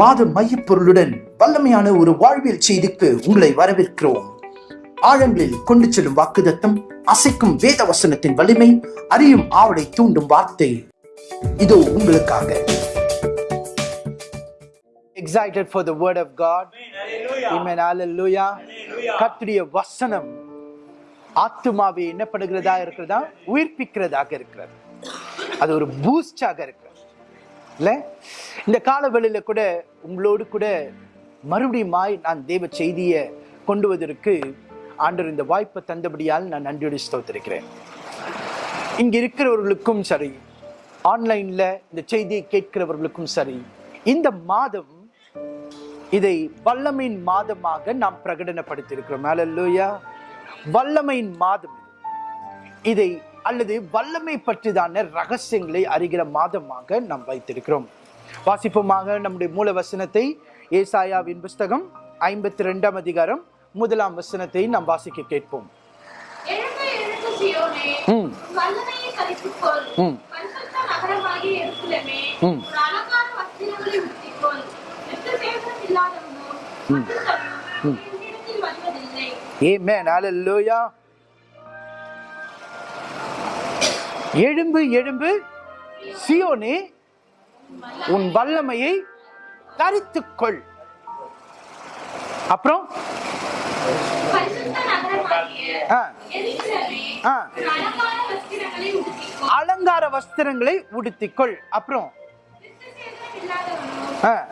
மாத மையப்பொருளுடன் வல்லமையான ஒரு வாழ்வியல் செய்திக்கு உங்களை வரவேற்கிறோம். ஆழங்களில் கொண்டு செல்லும் வாக்குதத்தம் அசைக்கும் வேத வசனத்தின் வலிமை அறியும் ஆவலை தூண்டும் வார்த்தை. இதோ உங்களுக்காக. Excited for the word of God. Amen. Hallelujah. கர்த்தருடைய வசனம் ஆத்துமாவை என்ன பண்ணுகிறதா இருக்கிறதா? உயிர்ப்பிக்கிறதாக இருக்கிறது. அது ஒரு பூஸ்டாக இருக்கிறது இல்லை? இந்த காலவெளியில் கூட உங்களோடு கூட மறுபடியுமாய் நான் தேவ செய்தியை கொண்டு வருவதற்கு ஆண்டவர் இந்த வாய்ப்பை தந்தபடியால் நான் நன்றியோடு ஸ்தோத்திருக்கிறேன். இங்கே இருக்கிறவர்களுக்கும் சரி ஆன்லைனில் இந்த செய்தியை கேட்கிறவர்களுக்கும் சரி இந்த மாதம் இதை வல்லமையின் மாதமாக நாம் பிரகடனப்படுத்தியிருக்கிறோம். அல்லேலூயா வல்லமையின் மாதம் இதை அல்லது வல்லமை பற்றிதான ரகசியங்களை அறிகிற மாதமாக நாம் வைத்திருக்கிறோம். வாசிப்போமாக நம்முடைய மூல வசனத்தை ஏசாயாவின் புஸ்தகம் ஐம்பத்தி ரெண்டாம் அதிகாரம் முதலாம் வசனத்தை நாம் வாசிக்க கேட்போம். எழுந்து எழுந்து சியோனே, எழும்பு எழும்பு. சியோனே உன் வல்லமையை தரித்துக்கொள். அப்புறம்? ஆ, ஆ, அலங்கார வஸ்திரங்களை உடுத்திக்கொள். அப்புறம்? ஆ,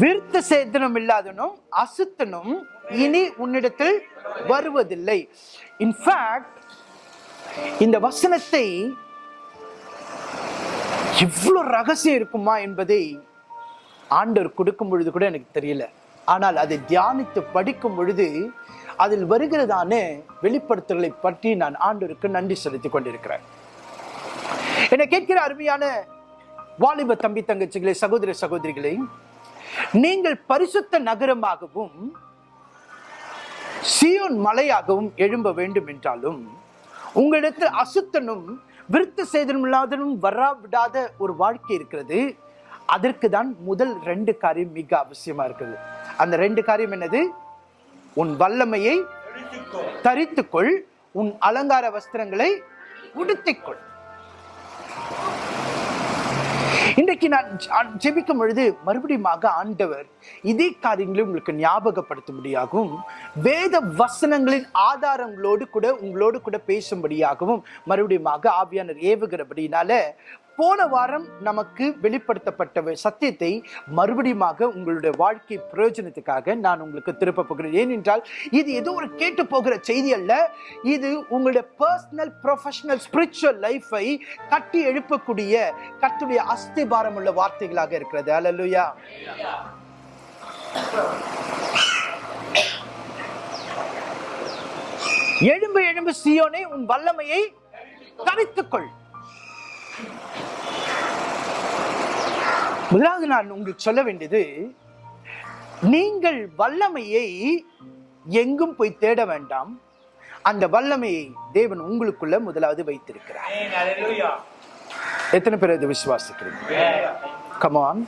விருத்த சேதனம் இல்லாதனும் அசுத்தனும் இனி உன்னிடத்தில் வருவதில்லை. இன்ஃபேக்ட் இந்த வசனத்தை இவ்வளவு ரகசியம் இருக்குமா என்பதை ஆண்டவர் கொடுக்கும் பொழுது கூட எனக்கு தெரியல. ஆனால் அதை தியானித்து படிக்கும் பொழுது அதில் வருகிறதான வெளிப்படுத்தல்களை பற்றி நான் ஆண்டவருக்கு நன்றி செலுத்திக் கொண்டிருக்கிறேன். என்னை கேட்கிற அருமையான வாலிப தம்பி தங்கச்சிகளே சகோதர சகோதரிகளே நீங்கள் பரிசுத்த நகரமாகவும் சியோன் மலையாகவும் எழும்ப வேண்டும் என்றாலும் உங்களிடத்தில் அசுத்தனும் விருத்த சேதனம் இல்லாதனும் வராவிடாத ஒரு வாழ்க்கை இருக்கிறது. அதற்கு தான் முதல் ரெண்டு காரியம் மிக அவசியமா இருக்குது. அந்த ரெண்டு காரியம் என்னது? உன் வல்லமையை தரித்துக்கொள். உன் அலங்கார வஸ்திரங்களை உடுத்திக்கொள். இன்றைக்கு நான் ஜெபிக்கும் பொழுது மறுபடியுமாக ஆண்டவர் இதே காரியங்களை உங்களுக்கு ஞாபகப்படுத்தும்படியாகவும் வேத வசனங்களின் ஆதாரங்களோடு கூட உங்களோடு கூட பேசும்படியாகவும் மறுபடியுமாக ஆவியானர் ஏவுகிறபடினால போன வாரம் நமக்கு வெளிப்படுத்தப்பட்ட சத்தியத்தை மறுபடியுமாக உங்களுடைய வாழ்க்கை பிரயோஜனத்துக்காக நான் உங்களுக்கு திருப்ப போகிறேன். ஏனென்றால் இது ஏதோ ஒரு கேட்டு போகிற செய்தி அல்ல. இது உங்களுடைய பர்சனல் ப்ரொஃபஷனல் ஸ்பிரிச்சுவல் லைஃபை கட்டி எழுப்பக்கூடிய கத்துடைய அஸ்திபாரம் உள்ள வார்த்தைகளாக இருக்கிறது. அல்லலுயா எழும்பு எழும்பு சியோனே உன் வல்லமையை தரித்துக்கொள் முதலாவது நான் உங்களுக்கு சொல்ல வேண்டியது நீங்கள் வல்லமையை எங்கும் போய் தேட வேண்டாம். அந்த வல்லமையை தேவன் உங்களுக்குள்ள முதலாவது வைத்திருக்கிறார். எத்தனை பேர் அதை விசுவாசிக்கிறீங்க? கமான்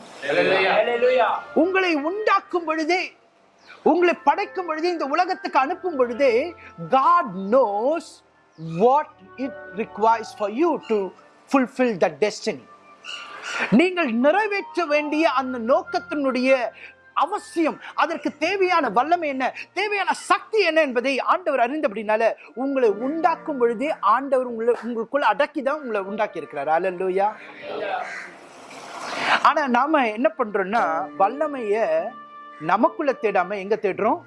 உங்களை உண்டாக்கும் பொழுதே உங்களை படைக்கும் பொழுதே இந்த உலகத்துக்கு அனுப்பும் பொழுதே God knows what it requires for you to fulfil the destiny நீங்கள் நிறைவேற்ற வேண்டிய அந்த நோக்கத்தினுடைய அவசியம் அதற்கு தேவையான வல்லமை என்ன தேவையான சக்தி என்ன என்பதை ஆண்டவர் அறிந்தபடினால உங்களை உண்டாக்கும் பொழுதே ஆண்டவர் உங்களை உங்களுக்குள்ள அடக்கி தான் உங்களை உண்டாக்கி இருக்கிறார் அல்லூயா ஆனா நாம என்ன பண்றோம்னா வல்லமைய நமக்குள்ள தேடாம எங்க தேடுறோம்?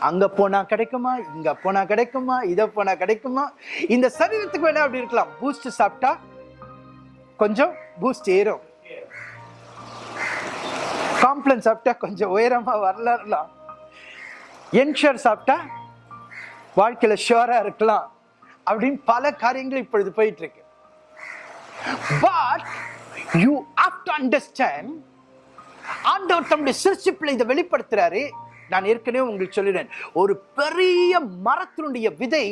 அங்க போனா கிடைக்குமா? இங்க போனா கிடைக்குமா? இத போனா கிடைக்குமா? இந்த சரீரத்துக்கு வேணா அப்படி இருக்கலாம். பூஸ்ட் சாப்பிட்டா கொஞ்சம் பூஸ்ட் ஏறும். காம்ப்ளன் சாப்பிட்டா கொஞ்சம் உயரமா வரலாம். என்ஷர் சாப்பிட்டா வாழ்க்கையில ஷுவரா இருக்கலாம். அப்படின்னு பல காரியங்கள் இப்பொழுது போயிட்டு இருக்கு but you have to understand ஆண்டவர் தம்முடைய சிருஷ்டிப்பில் இதை வெளிப்படுத்துறாரு. நான் ஏற்கனவே உங்களுக்கு சொல்லிடுறேன் ஒரு பெரிய மரத்தினுடைய விதை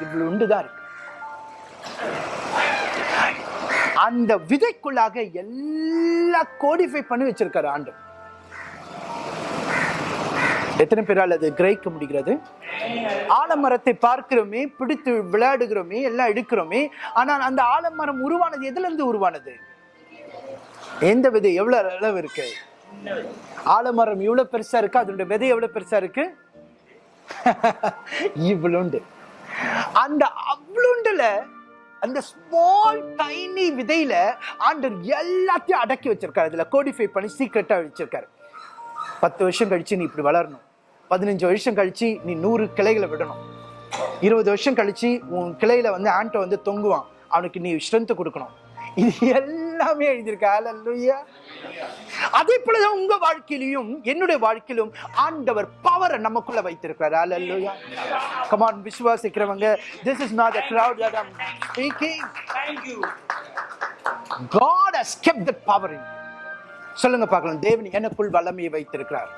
இவ்வளவு உண்டுதான் இருக்கு. அந்த விதைக்குள்ளாக எல்லா கோடிஃபை பண்ணி வச்சிருக்காரு ஆண்டு. எத்தனை பேரால் அது கிரகிக்க முடிகிறது? ஆலமரத்தை பார்க்கிறோமே பிடித்து விளையாடுகிறோமே எல்லாம் எடுக்கிறோமே ஆனால் அந்த ஆலமரம் உருவானது எதுல இருந்து உருவானது? எந்த விதை எவ்வளவு அளவு இருக்கு? ஆலமரம் இவ்வளோ பெருசாக இருக்கு அதனுடைய விதை எவ்வளோ பெருசாக இருக்கு? இவ்வளோண்டு அந்த அவ்வளோண்டுல அந்த ஸ்மால் டைனி விதையில ஆண்டர் எல்லாத்தையும் அடக்கி வச்சிருக்காரு. அதில் கோடிஃபை பண்ணி சீக்கிரட்டா வச்சிருக்காரு. பத்து வருஷம் கழிச்சு நீ இப்படி வளரணும். பதினஞ்சு வருஷம் கழிச்சு நீ நூறு கிளைகளை விடணும். இருபது வருஷம் கழிச்சு உன் கிளையில வந்து ஆண்டை வந்து தொங்குவான். அவனுக்கு நீ ஸ்ட்ரென்த்து கொடுக்கணும். இது எல்லாம் எழுதியிருக்க? அல்லேலூயா. அதே போலதான் உங்க வாழ்க்கையிலும் என்னுடைய வாழ்க்கையிலும் ஆண்டவர் பவரை நமக்குள்ள வைத்திருக்கிறார். அல்லேலூயா. கமான் விசுவாசிக்கிறவங்க is not a crowd that I'm speaking Thank you. God has kept that power in you. சொல்லுங்க பார்க்கலாம். தேவன் எனக்குள் வல்லமையை வைத்திருக்கிறார்.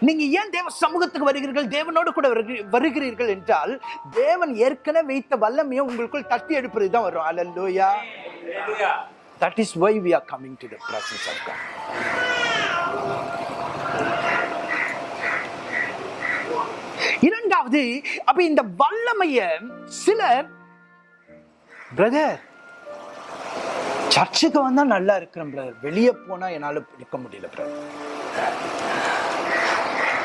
நீங்க ஏன் தேவ சமூகத்துக்கு வருகிறீர்கள்? தேவனோடு கூட வருகி- வருகிறீர்கள் என்றால் தேவன் ஏற்கனவே வைத்த வல்லமையை உங்களுக்குள் தட்டி எடுப்பது தான் வரும். அல்லேலூயா is why we are coming to the presence of God. இரண்டாவது அப்ப இந்த வல்லமைய சிலர் பிரதர் சர்ச்சுக்கு வந்தா நல்லா இருக்கிறேன் பிரதர் வெளியே போனா என்னால இருக்க முடியல பிரதர்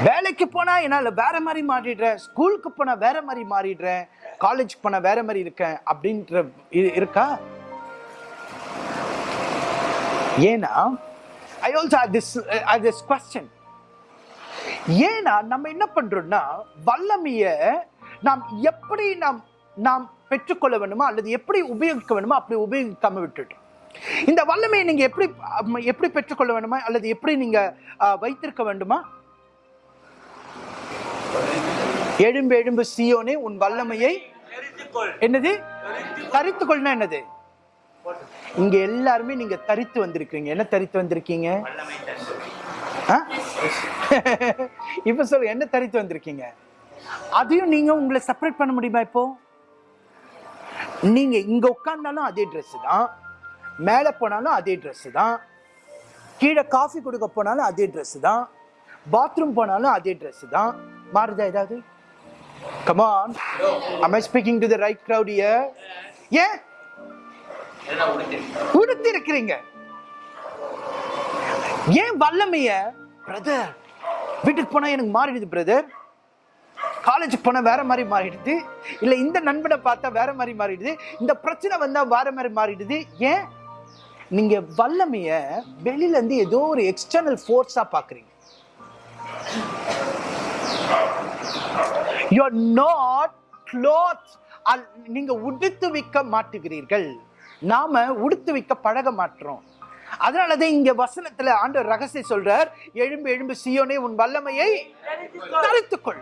வேலைக்கு போனா என்னால வேற மாதிரி மாறிடுறேன். ஸ்கூலுக்கு போனா வேற மாதிரி மாறிடுறேன். காலேஜுக்கு போனா வேற மாதிரி இருக்கேன் அப்படின்ற இருக்கா? ஏன்னா I also this this question ஏன்னா நம்ம என்ன பண்றோம்னா வல்லமைய நாம் எப்படி நாம் நாம் பெற்றுக்கொள்ள வேண்டுமோ அல்லது எப்படி உபயோகிக்க வேண்டுமோ அப்படி உபயோகிக்காம விட்டுட்டோம். இந்த வல்லமையை நீங்க எப்படி எப்படி பெற்றுக்கொள்ள வேண்டுமா? அல்லது எப்படி நீங்க ஆ, வைத்திருக்க வேண்டுமா? எழும்பு எழும்பு சியோனே உன் வல்லமையை என்னது? தரித்து கொள்ளனா என்னது? இங்க எல்லாருமே நீங்க தரித்து வந்திருக்கீங்க என்ன தரித்து வந்திருக்கீங்க? இப்ப சொல்லு என்ன தரித்து வந்திருக்கீங்க? அதையும் நீங்க உங்களை செப்பரேட் பண்ண முடியுமா இப்போ? நீங்க இங்க உட்கார்ந்தாலும் அதே Dress தான். மேலே போனாலும் அதே ட்ரெஸ்ஸு தான். கீழே காஃபி கொடுக்க போனாலும் அதே ட்ரெஸ்ஸு தான். பாத்ரூம் போனாலும் அதே ட்ரெஸ்ஸு தான். மாறுதா ஏதாவது? Come on am i speaking to the right crowd ஏன்? உடுத்தி இருக்கிறீங்க ஏன் வல்லமைய? பிரதர் வீட்டுக்கு போனா எனக்கு மாறிடுது பிரதர் காலேஜுக்கு போனால் வேற மாதிரி மாறிடுது. இல்லை இந்த நண்பனை பார்த்தா வேற மாதிரி மாறிடுது. இந்த பிரச்சனை வந்தால் வேற மாதிரி மாறிடுது. ஏன்? நீங்க வல்லமைய வெளியில இருந்து ஏதோ ஒரு எக்ஸ்டர்னல் ஃபோர்ஸா பாக்குறீங்க. யூ ஆர் நாட் க்ளோத் நீங்க உடுத்து விற்க மாட்டுகிறீர்கள். நாம உடுத்து விற்க பழக மாட்டோம். அதனாலதான் இங்க வசனத்துல ஆண்டு ரகசியம் சொல்றார் எழும்பு எழும்பு சியோனே உன் வல்லமையை தரித்துக்கொள்.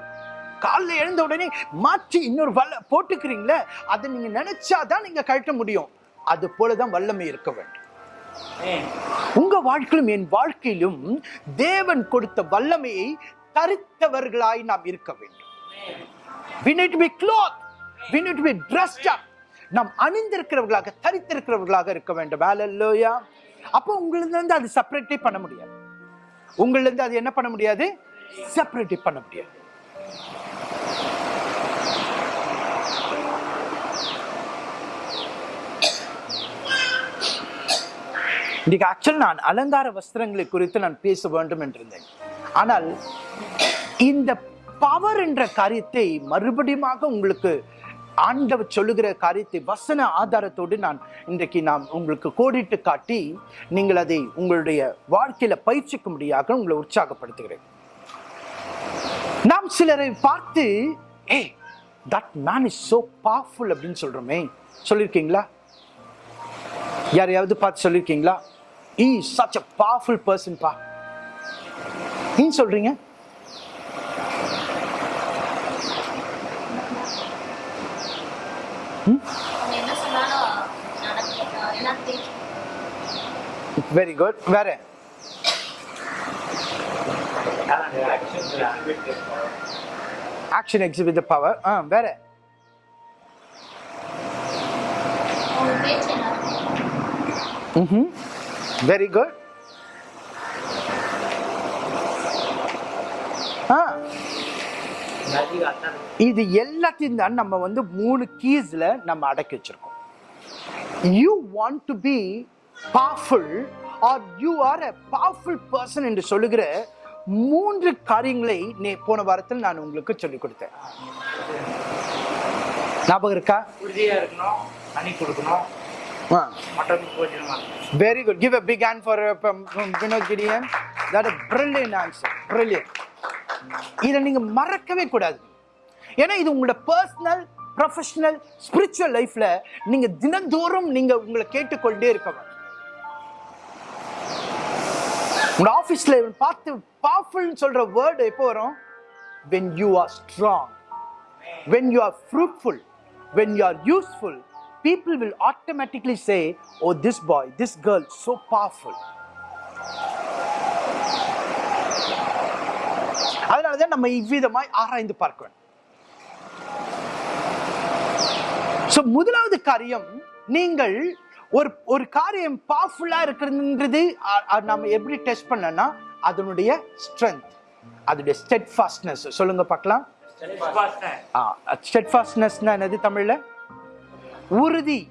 காலில் எழுந்த உடனே மாற்றி இன்னொரு வல்ல போட்டுக்கிறீங்களே அதை நீங்க நினைச்சாதான் நீங்க கழட்ட முடியும். அது போலதான் வல்லமை இருக்க வேண்டும். உங்க வாழ்க்கையிலும் என் வாழ்க்கையிலும் தேவன் கொடுத்த வல்லமையை தரித்தவர்களாய் நாம் இருக்க வேண்டும். We need to be clothed. We need to be dressed up. நாம் அணிந்திருக்கிறவர்களாக தரித்திருக்கிறவர்களாக இருக்க வேண்டும். ஹalleluya அப்போ உங்களிருந்து இருந்து அது செப்பரேட்டே பண்ண முடியாது. உங்களிருந்து இருந்து அது என்ன பண்ண முடியாது? செப்பரேட்டே பண்ண முடியாது. இன்றைக்கு ஆக்சுவல் நான் அலங்கார வஸ்திரங்களை குறித்து நான் பேச வேண்டும் என்றிருந்தேன். ஆனால் இந்த பவர் என்ற காரியத்தை மறுபடியுமாக உங்களுக்கு ஆண்டவர் சொல்லுகிற காரியத்தை வசன ஆதாரத்தோடு நான் இன்றைக்கு நான் உங்களுக்கு கோடிட்டு காட்டி நீங்கள் அதை உங்களுடைய வாழ்க்கையில பயிற்சிக்கும்படியாக உங்களை உற்சாகப்படுத்துகிறேன். நாம் சிலரை பார்த்து hey that man is so powerful அப்படின்னு சொல்றோமே. சொல்லியிருக்கீங்களா? யாரையாவது பார்த்து சொல்லியிருக்கீங்களா? He such a powerful person பா ஏன் சொல்றீங்க? வெரி குட் வேற? Action exhibit the power ah வேற? ம் வெரி குட் ஆ. இது எல்லாத்தையும் தான் நம்ம வந்து மூணு கீஸ்ல நம்ம அடக்கி வச்சிருக்கோம். You want to be powerful or you are a powerful person என்று சொல்லுகிற மூன்று காரியங்களை நே போன வாரத்தில் நான் உங்களுக்கு சொல்லிக் கொடுத்தேன். ஞாபகம் இருக்கா? உறுதியா இருக்கணும் தண்ணி கொடுக்கணும். Very good give a big hand for uh, um, um, Vinod Gideon that a brilliant answer. Brilliant. இதை நீங்க மறக்கவே கூடாது. ஏன்னா இது உங்களோட பர்சனல் ப்ரொஃபஷனல் ஸ்பிரிச்சுவல் லைஃப்ல நீங்க தினந்தோறும் நீங்க உங்களை கேட்டுக்கொண்டே இருக்கணும். உங்க ஆபீஸ்ல பார்த்து பவர்ஃபுல் சொல்ற வேர்டு எப்போ வரும்? When you are strong. When you are fruitful. When you are useful. People will automatically say oh this boy this girl so powerful. அதனாலதான் நம்ம இவ்விதமாய் ஆராய்ந்து பார்க்க வேண்டும் So, முதலாவது காரியம் நீங்கள் ஒரு ஒரு காரியம் பவர்ஃபுல்லா இருக்கிறதுன்றது நம்ம எப்படி டெஸ்ட் பண்ணனா அதனுடைய ஸ்ட்ரென்த் அதனுடைய ஸ்டெட்ஃபாஸ்ட்னஸ் சொல்லுங்க பார்க்கலாம். ஸ்டெட்ஃபாஸ்ட்னஸ்னா என்னது தமிழ்ல? உறுதி.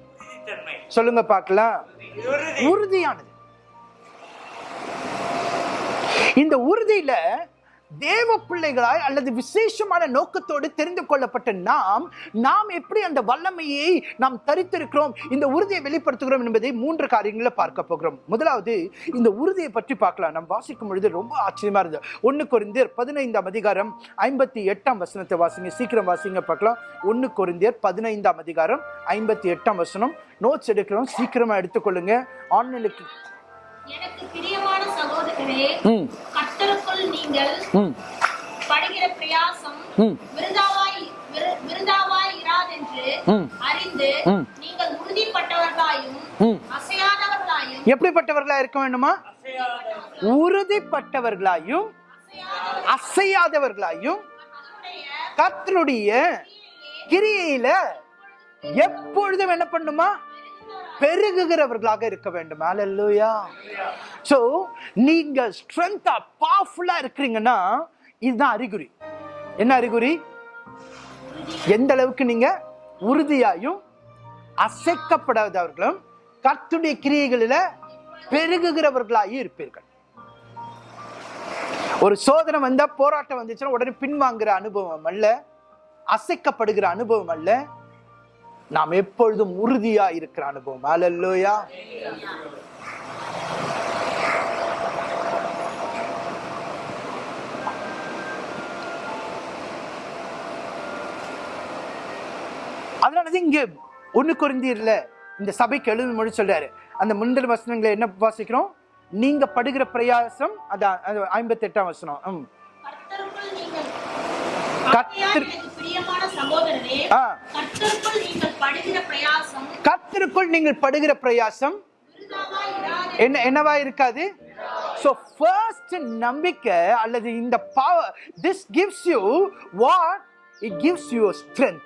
சொல்லுங்க பார்க்கலாம். உறுதி. உறுதியானது. இந்த உறுதியில தேவ பிள்ளைகளாய் அல்லது விசேஷமான நோக்கத்தோடு தெரிந்து கொள்ளப்பட்ட நாம் நாம் எப்படி அந்த வல்லமையை நாம் தரித்திருக்கிறோம் இந்த உறுதியை வெளிப்படுத்துகிறோம் என்பதை மூன்று காரியங்களை பார்க்க போகிறோம். முதலாவது இந்த உறுதியை பற்றி பார்க்கலாம். நாம் வாசிக்கும் பொழுது ரொம்ப ஆச்சரியமா இருந்தது. ஒன்னு கொரிந்தியர் பதினைந்தாம் அதிகாரம் ஐம்பத்தி எட்டாம் வசனத்தை வாசிங்க. சீக்கிரம் வாசிங்க பார்க்கலாம். ஒன்னு கொரிந்தியர் பதினைந்தாம் அதிகாரம் ஐம்பத்தி எட்டாம் வசனம். நோட்ஸ் எடுக்கிறோம். சீக்கிரமா எடுத்துக்கொள்ளுங்க. ஆன்லைனுக்கு எனக்கு பிரியமான சகோதரரே ம் கர்த்தருக்குள் நீங்கள் ம் படுகிற பிரயாசம் ம். விருதாவாய் விரு- விருதாவாய் இராதென்று ம். அறிந்து. நீங்கள் உறுதிப்பட்டவர்களாயும். அசையாதவர்களாயும் எப்படிப்பட்டவர்களா இருக்க வேண்டுமா உறுதிப்பட்டவர்களாயும் அசையாதவர்களாயும் கர்த்தருடைய கிரியையில எப்பொழுதும் என்ன பண்ணுமா பெருகுகிறவர்களாக இருக்க வேண்டும். அலல்லூயா ஸோ நீங்க ஸ்ட்ரென்த்தா பவர்ஃபுல்லா இருக்கிறீங்கன்னா இதுதான் அறிகுறி. என்ன அறிகுறி? எந்த அளவுக்கு நீங்க உறுதியாயும் அசைக்கப்படாதவர்களும் கத்துடைய கிரியைகளில பெருகுகிறவர்களாகி இருப்பீர்கள். ஒரு சோதனை வந்தா போராட்டம் வந்துச்சுன்னா உடனே பின்வாங்குற அனுபவம் அல்ல அசைக்கப்படுகிற அனுபவம் அல்ல நாம் எப்பொழுதும் உறுதியா இருக்கிற அனுபவம். அலல்லோயா அதனாலதான் இங்க ஒண்ணு குறைந்தீர்ல இந்த சபைக்கு எழுது மொழி சொல்றாரு. அந்த முந்தல் வசனங்களை என்ன வாசிக்கிறோம்? நீங்க படுகிற பிரயாசம் அதான் ஐம்பத்தி எட்டாம் வசனம். கர்த்தருக்குள் நீங்கள் படுகிற பிரயாசம் என்ன என்னவா இருக்காது? ஸோ ஃபர்ஸ்ட் நம்பிக்கை அல்லது இந்த power this gives you what it gives you strength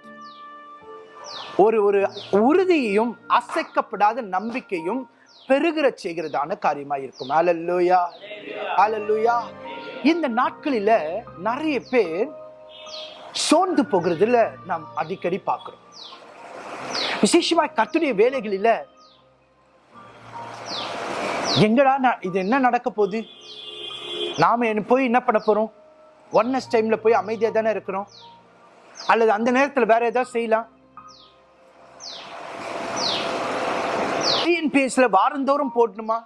ஒரு ஒரு உறுதியையும் அசைக்கப்படாத நம்பிக்கையும் பெருகிற செய்கிறதான காரியமா இருக்கும். அலல்லுயா அலல்லுயா இந்த நாட்களில நிறைய பேர் சோர்ந்து போகிறதுல நாம் அடிக்கடி பார்க்கிறோம். விசேஷமாக கத்துடைய வேலைகளில் எங்கடா நான் இது என்ன நடக்க போகுது? நாம் என்ன போய் என்ன பண்ண போகிறோம் ஒன்னஸ் டைமில் போய் அமைதியாக தானே இருக்கிறோம்? அல்லது அந்த நேரத்தில் வேற ஏதாவது செய்யலாம்? டிஎன்பிஎஸ்ல வாரந்தோறும் போடணுமா?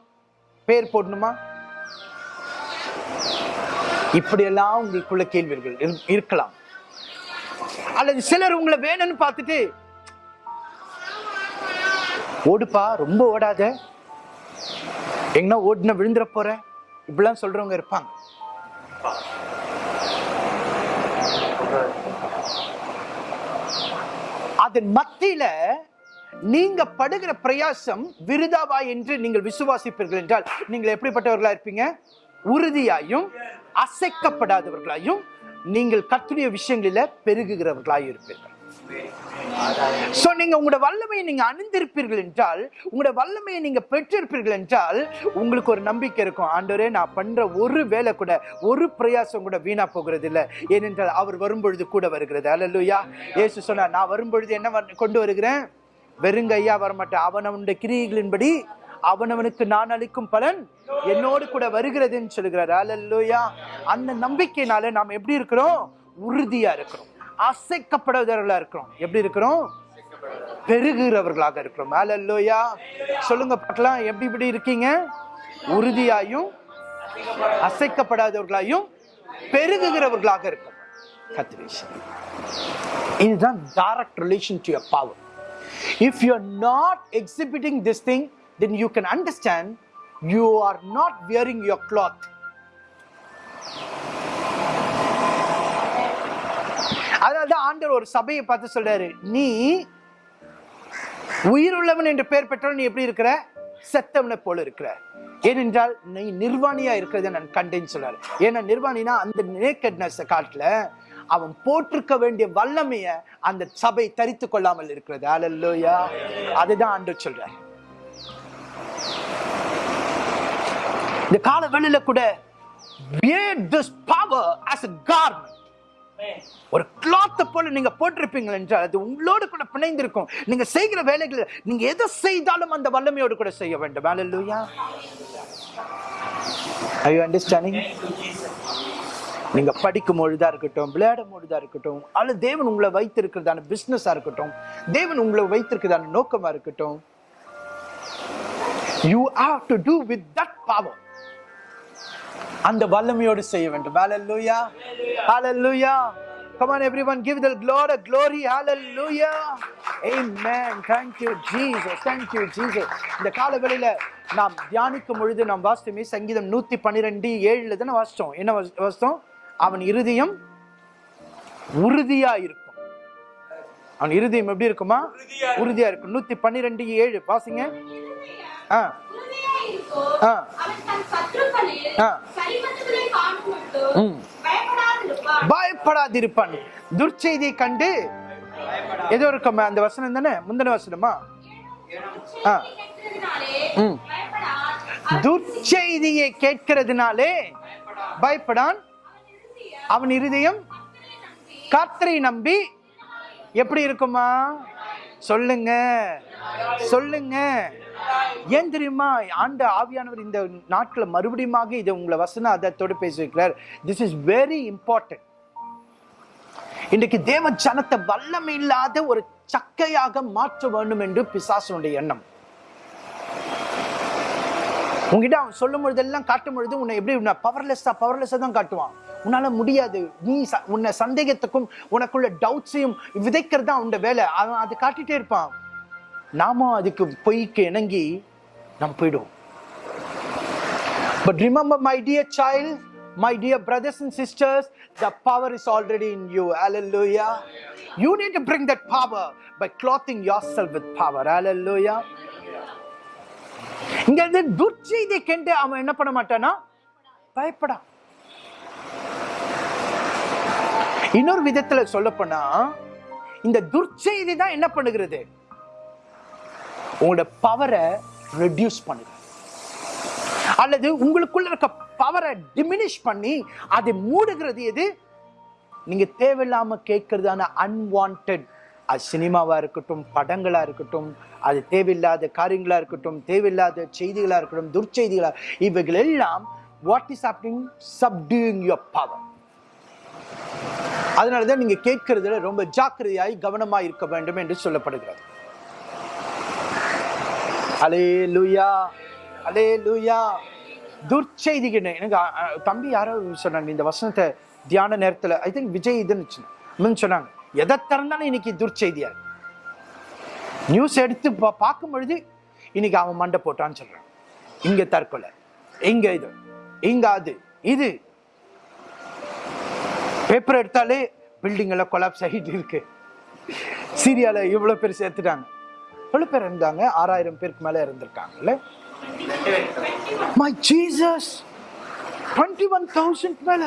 பேர் போடணுமா? இப்படியெல்லாம் உங்களுக்குள்ள கேள்விகள் இரு- இருக்கலாம். அல்லது சிலர் உங்களை வேணும்னு பார்த்துட்டு ஓடுப்பா ரொம்ப ஓடாத. எங்கன்னா ஓட்டுன விழுந்துற போற. இப்படிலாம் சொல்றவங்க இருப்பாங்க. அதன் மத்தியில நீங்க படுகிற பிரயாசம் விருதாவா என்று நீங்கள் விசுவாசிப்பீர்கள் என்றால் நீங்கள் எப்படிப்பட்டவர்களா இருப்பீங்க? உறுதியாயும் அசைக்கப்படாதவர்களாயும் நீங்கள் கத்துடைய விஷயங்களில பெருகுகிறவர்களாக இருப்பீர்கள் சோ நீங்க உங்களோட வல்லமையை நீங்க அணிந்திருப்பீர்கள் என்றால் உங்களோட வல்லமையை நீங்க பெற்றிருப்பீர்கள் என்றால் உங்களுக்கு ஒரு நம்பிக்கை இருக்கும். ஆண்டவரே நான் பண்ற ஒரு வேலை கூட ஒரு பிரயாசம் கூட வீணா போகிறது இல்லை ஏனென்றால் அவர் வரும்பொழுது கூட வருகிறது. அல்லா ஏசு சொன்னார் நான் வரும்பொழுது என்ன கொண்டு வருகிறேன்? வெறுங்கையா வரமாட்டேன். அவனவனுடைய கிரியைகளின்படி அவனவனுக்கு நான் அளிக்கும் பலன் என்னோடு கூட வருகிறதுன்னு சொல்லுகிறார். அல்லா அந்த நம்பிக்கையினால நாம் எப்படி இருக்கிறோம்? உறுதியா இருக்கிறோம். அசைக்கப்படுவதர்களா இருக்கிறோம். எப்படி இருக்கிறோம்? பெருகிறவர்களாக இருக்கிறோம். அல்லேலூயா சொல்லுங்க பார்க்கலாம். எப்படி இப்படி இருக்கீங்க? உறுதியாயும் அசைக்கப்படாதவர்களாயும் பெருகுகிறவர்களாக இருக்கும் இதுதான் direct relation to your power if you are not exhibiting this thing then you can understand you are not wearing your cloth. அதனால தான் ஆண்டர் ஒரு சபையை பார்த்து சொல்றாரு நீ உயிருள்ளவன் என்று பெயர் பெற்றவன் நீ எப்படி இருக்கிற? செத்தவனை போல இருக்கிற. ஏனென்றால் நீ நிர்வாணியா இருக்கிறத நான் கண்டேன்னு சொல்றாரு. ஏன்னா நிர்வாணினா அந்த நேக்கட்னஸ் காட்டுல அவன் போட்டிருக்க வேண்டிய வல்லமைய அந்த சபை தரித்து கொள்ளாமல் இருக்கிறது. அல்லையா அதுதான் ஆண்டு சொல்றாரு. இந்த கால வெளியில கூட wear this power as a garment. ஒரு கிளாத்தை போல நீங்க போட்டிருப்பீங்க என்றால் அது உங்களோடு கூட பிணைந்திருக்கும். நீங்க செய்கிற வேலைகளை நீங்க எதை செய்தாலும் அந்த வல்லமையோடு கூட செய்ய வேண்டும். Are you understanding? நீங்க படிக்கும் பொழுதா இருக்கட்டும் விளையாடும் பொழுதா இருக்கட்டும் அல்லது தேவன் உங்களை வைத்திருக்கிறதான பிசினஸா இருக்கட்டும் தேவன் உங்களை வைத்திருக்கிறதான நோக்கமா இருக்கட்டும் you have to do with that power அந்த வல்லமையோடு செய்ய வேண்டும். ஹalleluya hallelujah. Come on everyone give the lord a glory. Hallelujah. Amen. Thank you jesus. Thank you jesus. இந்த கால வேளையில நாம் தியானிக்கும் பொழுது நாம் வாசித்தோமே சங்கீதம் நூத்தி பன்னிரெண்டு ஏழுல தானே வாசித்தோம்? என்ன வாசி- வாசித்தோம்? அவன் இருதயம் உறுதியா இருக்கும். அவன் இருதயம் எப்படி இருக்குமா? உறுதியா இருக்கும். நூத்தி பன்னிரெண்டு ஏழு. வாசிங்க. ஆ. பயப்படாதிருப்பான். துர்ச்செய்தியை கண்டு ஏதோ இருக்கமா? அந்த வசனம் தானே? முந்தின வசனமா? துர்ச்செய்தியை கேட்கிறதுனாலே பயப்படான். அவன் இருதயம் கர்த்தரை நம்பி எப்படி இருக்குமா? சொல்லுங்க. சொல்லுங்க. ஏன் தெரியுமா? ஆண்ட ஆவியானவர் இந்த நாட்களை மறுபடியும் இதை உங்களை வசன அதத்தோடு பேசியிருக்கிறார். திஸ் இஸ் வெரி இம்பார்ட்டன்ட் இன்றைக்கு தேவ ஜனத்தை வல்லமை இல்லாத ஒரு சக்கையாக மாற்ற வேண்டும் என்று பிசாசனுடைய எண்ணம். உங்ககிட்ட அவன் சொல்லும் பொழுதெல்லாம் காட்டும் பொழுது உன்னை எப்படி பவர்லெஸ்ஸா பவர்லெஸ்ஸா தான் காட்டுவான். உன்னால முடியாது. நீ ச- உன்னை சந்தேகத்துக்கும் உனக்குள்ள டவுட்ஸையும் விதைக்கிறது தான் அவனோட வேலை. அவன் அது காட்டிட்டே இருப்பான். நாமும் அதுக்கு பொய்க்கு இணங்கி நாம் போயிடுவோம் But remember, my dear child, my dear brothers and sisters, the power is already in you. Hallelujah. You need to bring that power by clothing yourself with power. Hallelujah. இங்க இருந்து துர்ச்செய்தியை கண்டு அவன் என்ன பண்ண மாட்டானா பயப்படான் இன்னொரு விதத்துல சொல்ல போனா இந்த துர்ச்செய்தி தான் என்ன பண்ணுகிறது உங்களோட பவரை ரெடியூஸ் பண்ணுங்க அல்லது உங்களுக்குள்ள இருக்க பவரை டிமினிஷ் பண்ணி அதை மூடுகிறது எது? நீங்க தேவையில்லாம கேட்கறதான அன்வான்ட் அது சினிமாவா இருக்கட்டும் படங்களா இருக்கட்டும் அது தேவையில்லாத காரியங்களா இருக்கட்டும் தேவையில்லாத செய்திகளா இருக்கட்டும் துர்ச்செய்திகளா இவைகள் எல்லாம் what is happening subduing your power அதனாலதான் நீங்க கேட்கறதுல ரொம்ப ஜாக்கிரதையாய் கவனமா இருக்க வேண்டும் என்று சொல்லப்படுகிறது. அலே லுயா அலே லூயா துர்ச்செய்திகள் எனக்கு தம்பி யாரோ சொன்னாங்க இந்த வசனத்தை தியான நேரத்தில் ஐ திங்க் விஜய் இதுன்னு சொன்னாங்க. எதை திறந்தாலும் இன்னைக்கு துர்ச்செய்தியா? நியூஸ் எடுத்து பா- பார்க்கும் பொழுது இன்னைக்கு அவன் மண்டை போட்டான்னு சொல்றான். இங்க தற்கொலை இங்க இது இங்க அது இது. பேப்பர் எடுத்தாலே பில்டிங் எல்லாம் கொலாப்ஸ் ஆகிட்டு இருக்கு. சீரியால இவ்வளவு பேர் சேர்த்துட்டாங்க. எவ்வளவு பேர் இருந்தாங்க? ஆறாயிரம் பேருக்கு மேல இருந்திருக்காங்கல்ல? My Jesus twenty one thousand மேல.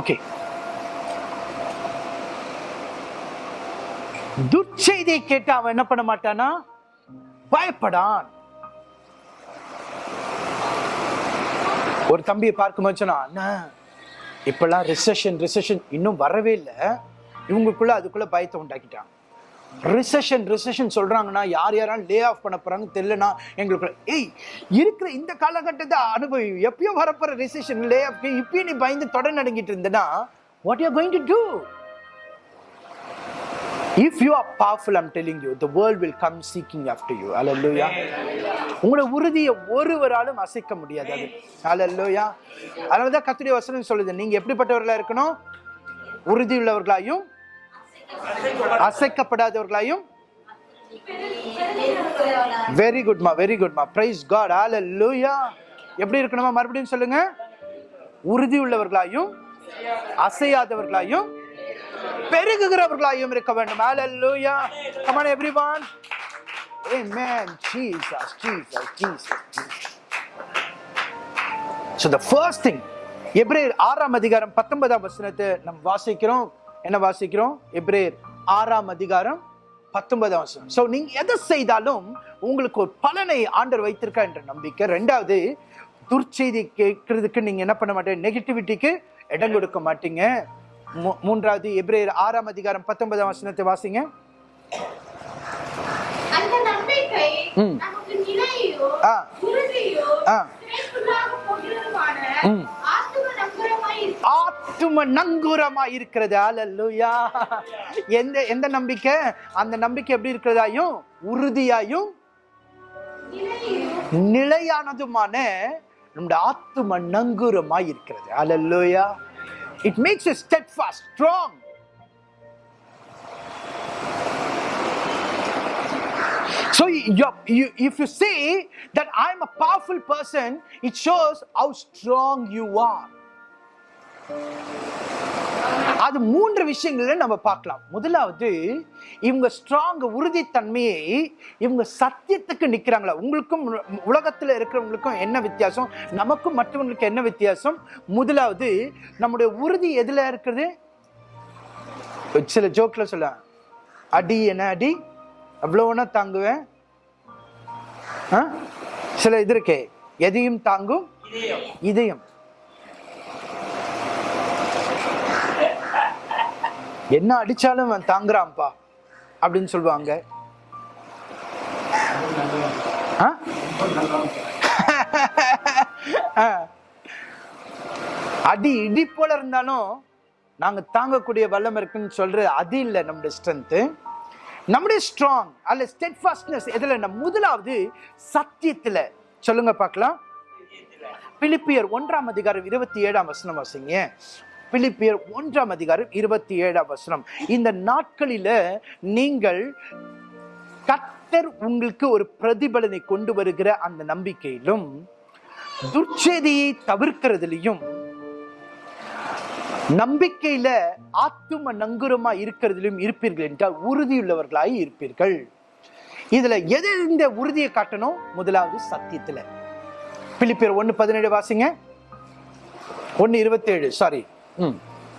ஓகே துர்ச்செய்தியை கேட்டு அவன் என்ன பண்ண மாட்டானா? பயப்படான். ஒரு தம்பியை பார்க்கும்போது சொன்னா இப்பெல்லாம் ரிசெஷன் ரிசெஷன் இன்னும் வரவே இல்லை. இவங்களுக்குள்ள அதுக்குள்ள பயத்தை உண்டாக்கிட்டாங்க ரிசெஷன் ரிசெஷன் சொல்கிறாங்கன்னா யார் யாராலும் லே ஆஃப் பண்ண போகிறாங்க தெரியலனா எங்களுக்கு ஏய் இருக்கிற இந்த காலகட்டத்தை அனுபவி எப்பயோ வரப்போற ரிசெஷன் லே ஆஃப் இப்பயும் நீ பயந்து தொடர் நடங்கிட்டு இருந்தனா what you going to do if you are powerful I'm telling you the world will come seeking after you Loya உங்களோட உறுதியை ஒருவராலும் அசைக்க முடியாது அது. அல்லேலூயா அதனால தான் கத்துடைய வசனம் சொல்லுது நீங்கள் எப்படிப்பட்டவர்களாக இருக்கணும்? உறுதி உள்ளவர்களாயும் அசைக்கப்படாதவர்களாயும் வெரி குட்மா வெரி குட்மா பிரைஸ் காட் அல்லேலூயா எப்படி இருக்கணுமா? மறுபடியும் சொல்லுங்க. உறுதி உள்ளவர்களாயும் அசையாதவர்களாயும் பெருகுகிறவர்களாயும் இருக்க வேண்டும். அல்லேலூயா லூயா come on everyone. Amen. Jesus jesus jesus so the first thing எப்ரேர் ஆறாம் அதிகாரம் பத்தொன்பதாம் வசனத்தை நம் வாசிக்கிறோம். என்ன வாசிக்கிறோம்? எப்ரேர் ஆறாம் அதிகாரம் பத்தொன்பதாம் வசனம். சோ நீங்க எதை செய்தாலும் உங்களுக்கு ஒரு பலனை ஆண்டர் வைத்திருக்கா என்ற நம்பிக்கை. ரெண்டாவது துர்ச்செய்தி கேட்கறதுக்கு நீங்க என்ன பண்ண மாட்டீங்க? நெகட்டிவிட்டிக்கு இடம் கொடுக்க மாட்டீங்க. மூன்றாவது எப்ரேர் ஆறாம் அதிகாரம் பத்தொன்பதாம் வசனத்தை வாசிங்க. ஆ. ஆ. ம். ஆத்தும நங்கூரமா இருக்கிறது அல்லேலூயா எந்த எந்த நம்பிக்கை? அந்த நம்பிக்கை எப்படி இருக்கிறதாயும் உறுதியாயும் நிலையானதுமான நம்முடைய ஆத்தும நங்கூரமா இருக்கிறது hallelujah it makes steadfast strong So you, you, if you say that I'm a powerful person, it shows how strong you are. அது மூன்று விஷயங்கள நம்ம பார்க்கலாம். முதலாவது இவங்க ஸ்ட்ராங் உறுதித்தன்மையை இவங்க சத்தியத்துக்கு நிக்கிறாங்களா? உங்களுக்கும் உலகத்துல இருக்கிறவங்களுக்கும் என்ன வித்தியாசம்? நமக்கும் மற்றவங்களுக்கு என்ன வித்தியாசம்? முதலாவது நம்முடைய உறுதி எதுல இருக்குது? சில ஜோக்ல சொல்ல அடி என்ன அடி? அவ்வளோனா தாங்குவேன்? சில இது இருக்கே எதையும் தாங்கும்? இதயம். என்ன அடிச்சாலும் அவன் தாங்குறான்ப்பா அப்படின்னு சொல்லுவாங்க. ஆ? அடி இடி போல இருந்தாலும் நாங்க தாங்கக்கூடிய வல்லம் இருக்குன்னு சொல்றது அது இல்லை நம்முடைய ஸ்ட்ரென்த் நம்முடைய ஸ்ட்ராங் அல்ல ஸ்டெட்ஃபாஸ்ட்னஸ் எதுல? நம்ம முதலாவது சத்தியத்துல. சொல்லுங்க பார்க்கலாம். பிலிப்பியர் ஒன்றாம் அதிகாரம் இருபத்தி ஏழாம் வசனம் வாசிங்க. பிலிப்பியர் ஒன்றாம் அதிகாரம் இருபத்தி ஏழாம் வசனம். இந்த நாட்களில நீங்கள் கத்தர் உங்களுக்கு ஒரு பிரதிபலனை கொண்டு வருகிற அந்த நம்பிக்கையிலும் துர்ச்செய்தியை தவிர்க்கிறதுலையும் நம்பிக்கையில ஆத்தும நங்குரமா இருக்கிறதிலும் இருப்பீர்கள் என்றால் உறுதியுள்ளவர்களாய் இருப்பீர்கள். இதுல எது இந்த உறுதியை காட்டணும்? முதலாவது சத்தியத்துல. பிலிப்பியர் ஒன்னு பதினேழு வாசிங்க. ஒன்னு இருபத்தேழு சாரி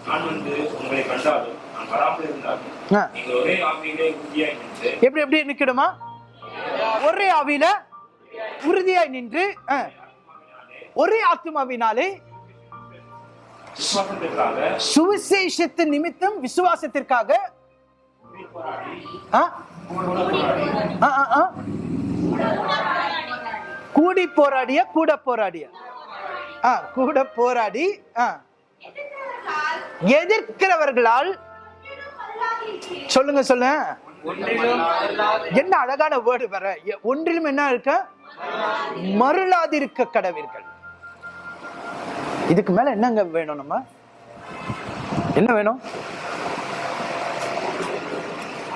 நான் வந்து உங்களை கண்டாலும் நான் வராமல் இருந்தாலும் ஆ. நீங்கள் ஒரே ஆவியிலே உறுதியாய் நின்று எப்படி எப்படி நிக்கணுமா ஒரே ஆவியில உறுதியாய் நின்று ஒரே ஆத்மாவினாலே சுவிசேஷத்து நிமித்தம் விசுவாசத்திற்காக. கூடி போராடிய கூட போராடிய கூட போராடி ஆ. எதிர்க்கிறவர்களால் சொல்லுங்க சொல்லுங்க. என்ன அழகான வேர்டு வர ஒன்றிலும் என்ன இருக்க? மருளாதிருக்க கடவீர்கள். இதுக்கு மேல என்னங்க வேணும் நம்ம? என்ன வேணும்?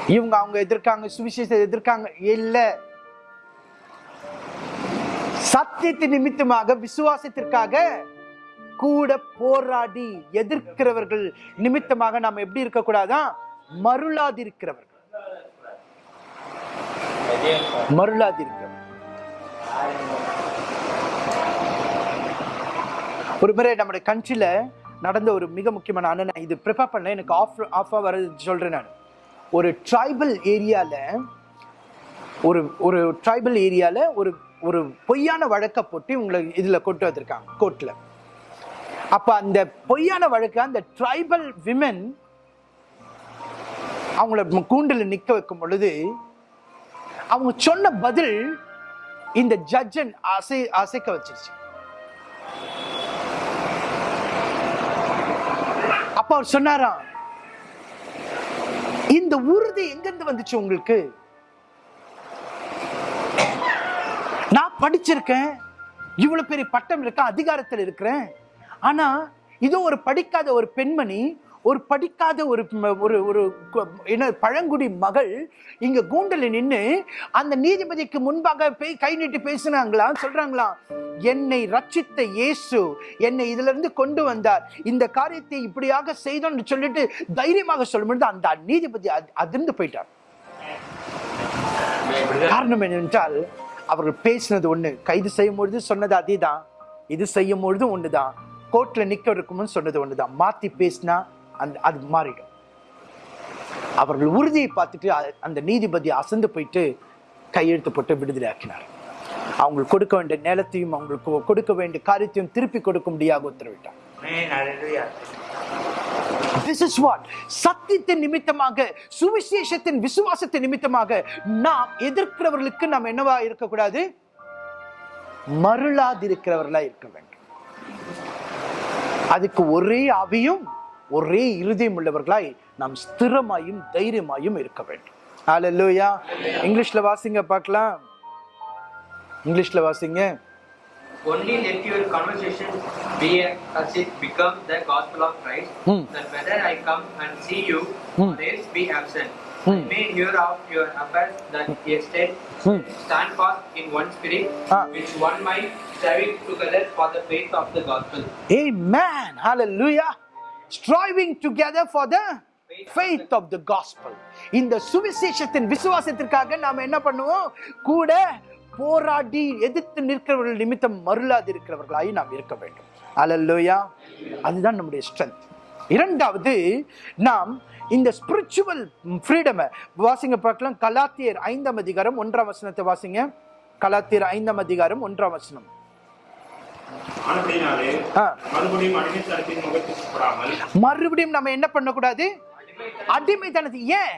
இவங்க அவங்க எதிர்க்காங்க சுவிசேஷத்தை எதிர்க்காங்க. இல்ல. சத்தியத்து நிமித்தமாக விசுவாசத்திற்காக கூட போராடி எதிர்க்கிறவர்கள் நிமித்தமாக நாம் எப்படி இருக்கக்கூடாதா? மருளாதிருக்கிறவர்கள். மருளாதிருக்கிறவர்கள். ஒரு முறை நம்முடைய கண்ட்ரில நடந்த ஒரு மிக முக்கியமான அண்ணன் இது ப்ரிப்பேர் பண்ண எனக்கு ஆஃப் ஆஃபாக வர சொல்கிறேன் நான். ஒரு ட்ரைபல் ஏரியாவில் ஒரு ஒரு ட்ரைபல் ஏரியாவில் ஒரு ஒரு பொய்யான வழக்கை போட்டு உங்களை இதில் கொண்டு வந்திருக்காங்க கோர்ட்டில் அப்ப அந்த பொய்யான வழக்கு அந்த ட்ரைபல் விமன் அவங்கள கூண்டில் நிக்க வைக்கும் பொழுது அவங்க சொன்ன பதில் இந்த ஜட்ஜன் அசை அசைக்க வச்சிருச்சு. அப்ப அவர் சொன்னாராம் இந்த உறுதி எங்கிருந்து வந்துச்சு உங்களுக்கு? நான் படிச்சிருக்கேன் இவ்வளவு பெரிய பட்டம் இருக்க அதிகாரத்தில் இருக்கிறேன் ஆனா இதோ ஒரு படிக்காத ஒரு பெண்மணி ஒரு படிக்காத ஒரு ஒரு ஒரு என்ன பழங்குடி மகள் இங்க கூண்டல நின்று அந்த நீதிபதிக்கு முன்பாக போய் கை நீட்டி பேசுனாங்களாம் சொல்றாங்களா என்னை ரட்சித்த இயேசு என்னை இதுல இருந்து கொண்டு வந்தார். இந்த காரியத்தை இப்படியாக செய்தோம்னு சொல்லிட்டு தைரியமாக சொல்லும்பொழுது அந்த நீதிபதி அதிர்ந்து போயிட்டார். காரணம் என்னவென்றால் அவர்கள் பேசினது ஒண்ணு கைது செய்யும் பொழுது சொன்னது அதேதான் இது செய்யும் பொழுதும் ஒண்ணுதான். கோர்ட்ல நிக்க இருக்கும்னு சொன்னது ஒண்ணுதான். மாத்தி பேசினா அந்த அது மாறிடும். அவர்கள் உறுதியை பார்த்துட்டு அந்த நீதிபதி அசந்து போயிட்டு கையெழுத்து போட்டு விடுதலை ஆக்கினார். அவங்களுக்கு கொடுக்க வேண்டிய நிலத்தையும் அவங்களுக்கு கொடுக்க வேண்டிய காரியத்தையும் திருப்பி கொடுக்க முடியாக உத்தரவிட்டார். திஸ் இஸ் வாட் சத்தியத்தின் நிமித்தமாக சுவிசேஷத்தின் விசுவாசத்தின் நிமித்தமாக நாம் எதிர்க்கிறவர்களுக்கு நாம் என்னவா இருக்கக்கூடாது? மருளாதிருக்கிறவர்களா இருக்க வேண்டும். அதுக்கு ஒரே ஆவியும் ஒரே இருதயம் உள்ளவர்களாய் நாம் ஸ்திரமாயும் தைரியமாயும் இருக்க வேண்டும் ஹalleluya இங்கிலீஷ்ல வாசிங்க பார்க்கலாம் இங்கிலீஷ்ல வாசிங்க Only let your conversation be as it becomes the gospel of Christ, Hmm. that whether I come and see you Hmm. or else be absent, Hmm. I may hear of your affairs that ye stand, Hmm. stand fast in one spirit, Ah. which one might striving together for the faith of the gospel. Amen. Hallelujah. Striving together for the faith of the gospel. இந்த சுவிசேஷத்தின் விசுவாசத்திற்காக நாம் என்ன பண்ணுவோம் கூட போராடி எதிர்த்து நிற்கிறவர்கள் நிமித்தம் மருளாது இருக்கிறவர்களாய் நாம் இருக்க வேண்டும் அல்லல்லுயா அதுதான் நம்முடைய ஸ்ட்ரென்த் இரண்டாவது நாம் இந்த ஸ்பிரிச்சுவல் ஃப்ரீடமை வாசிங்க பார்க்கலாம் கலாத்தியர் ஐந்தாம் அதிகாரம் ஒன்றாம் வசனத்தை வாசிங்க கலாத்தியர் ஐந்தாம் அதிகாரம் ஒன்றாம் வசனம் மறுபடியும் நம்ம என்ன பண்ணக்கூடாது? அடிமைத்தனத்தை ஏன்?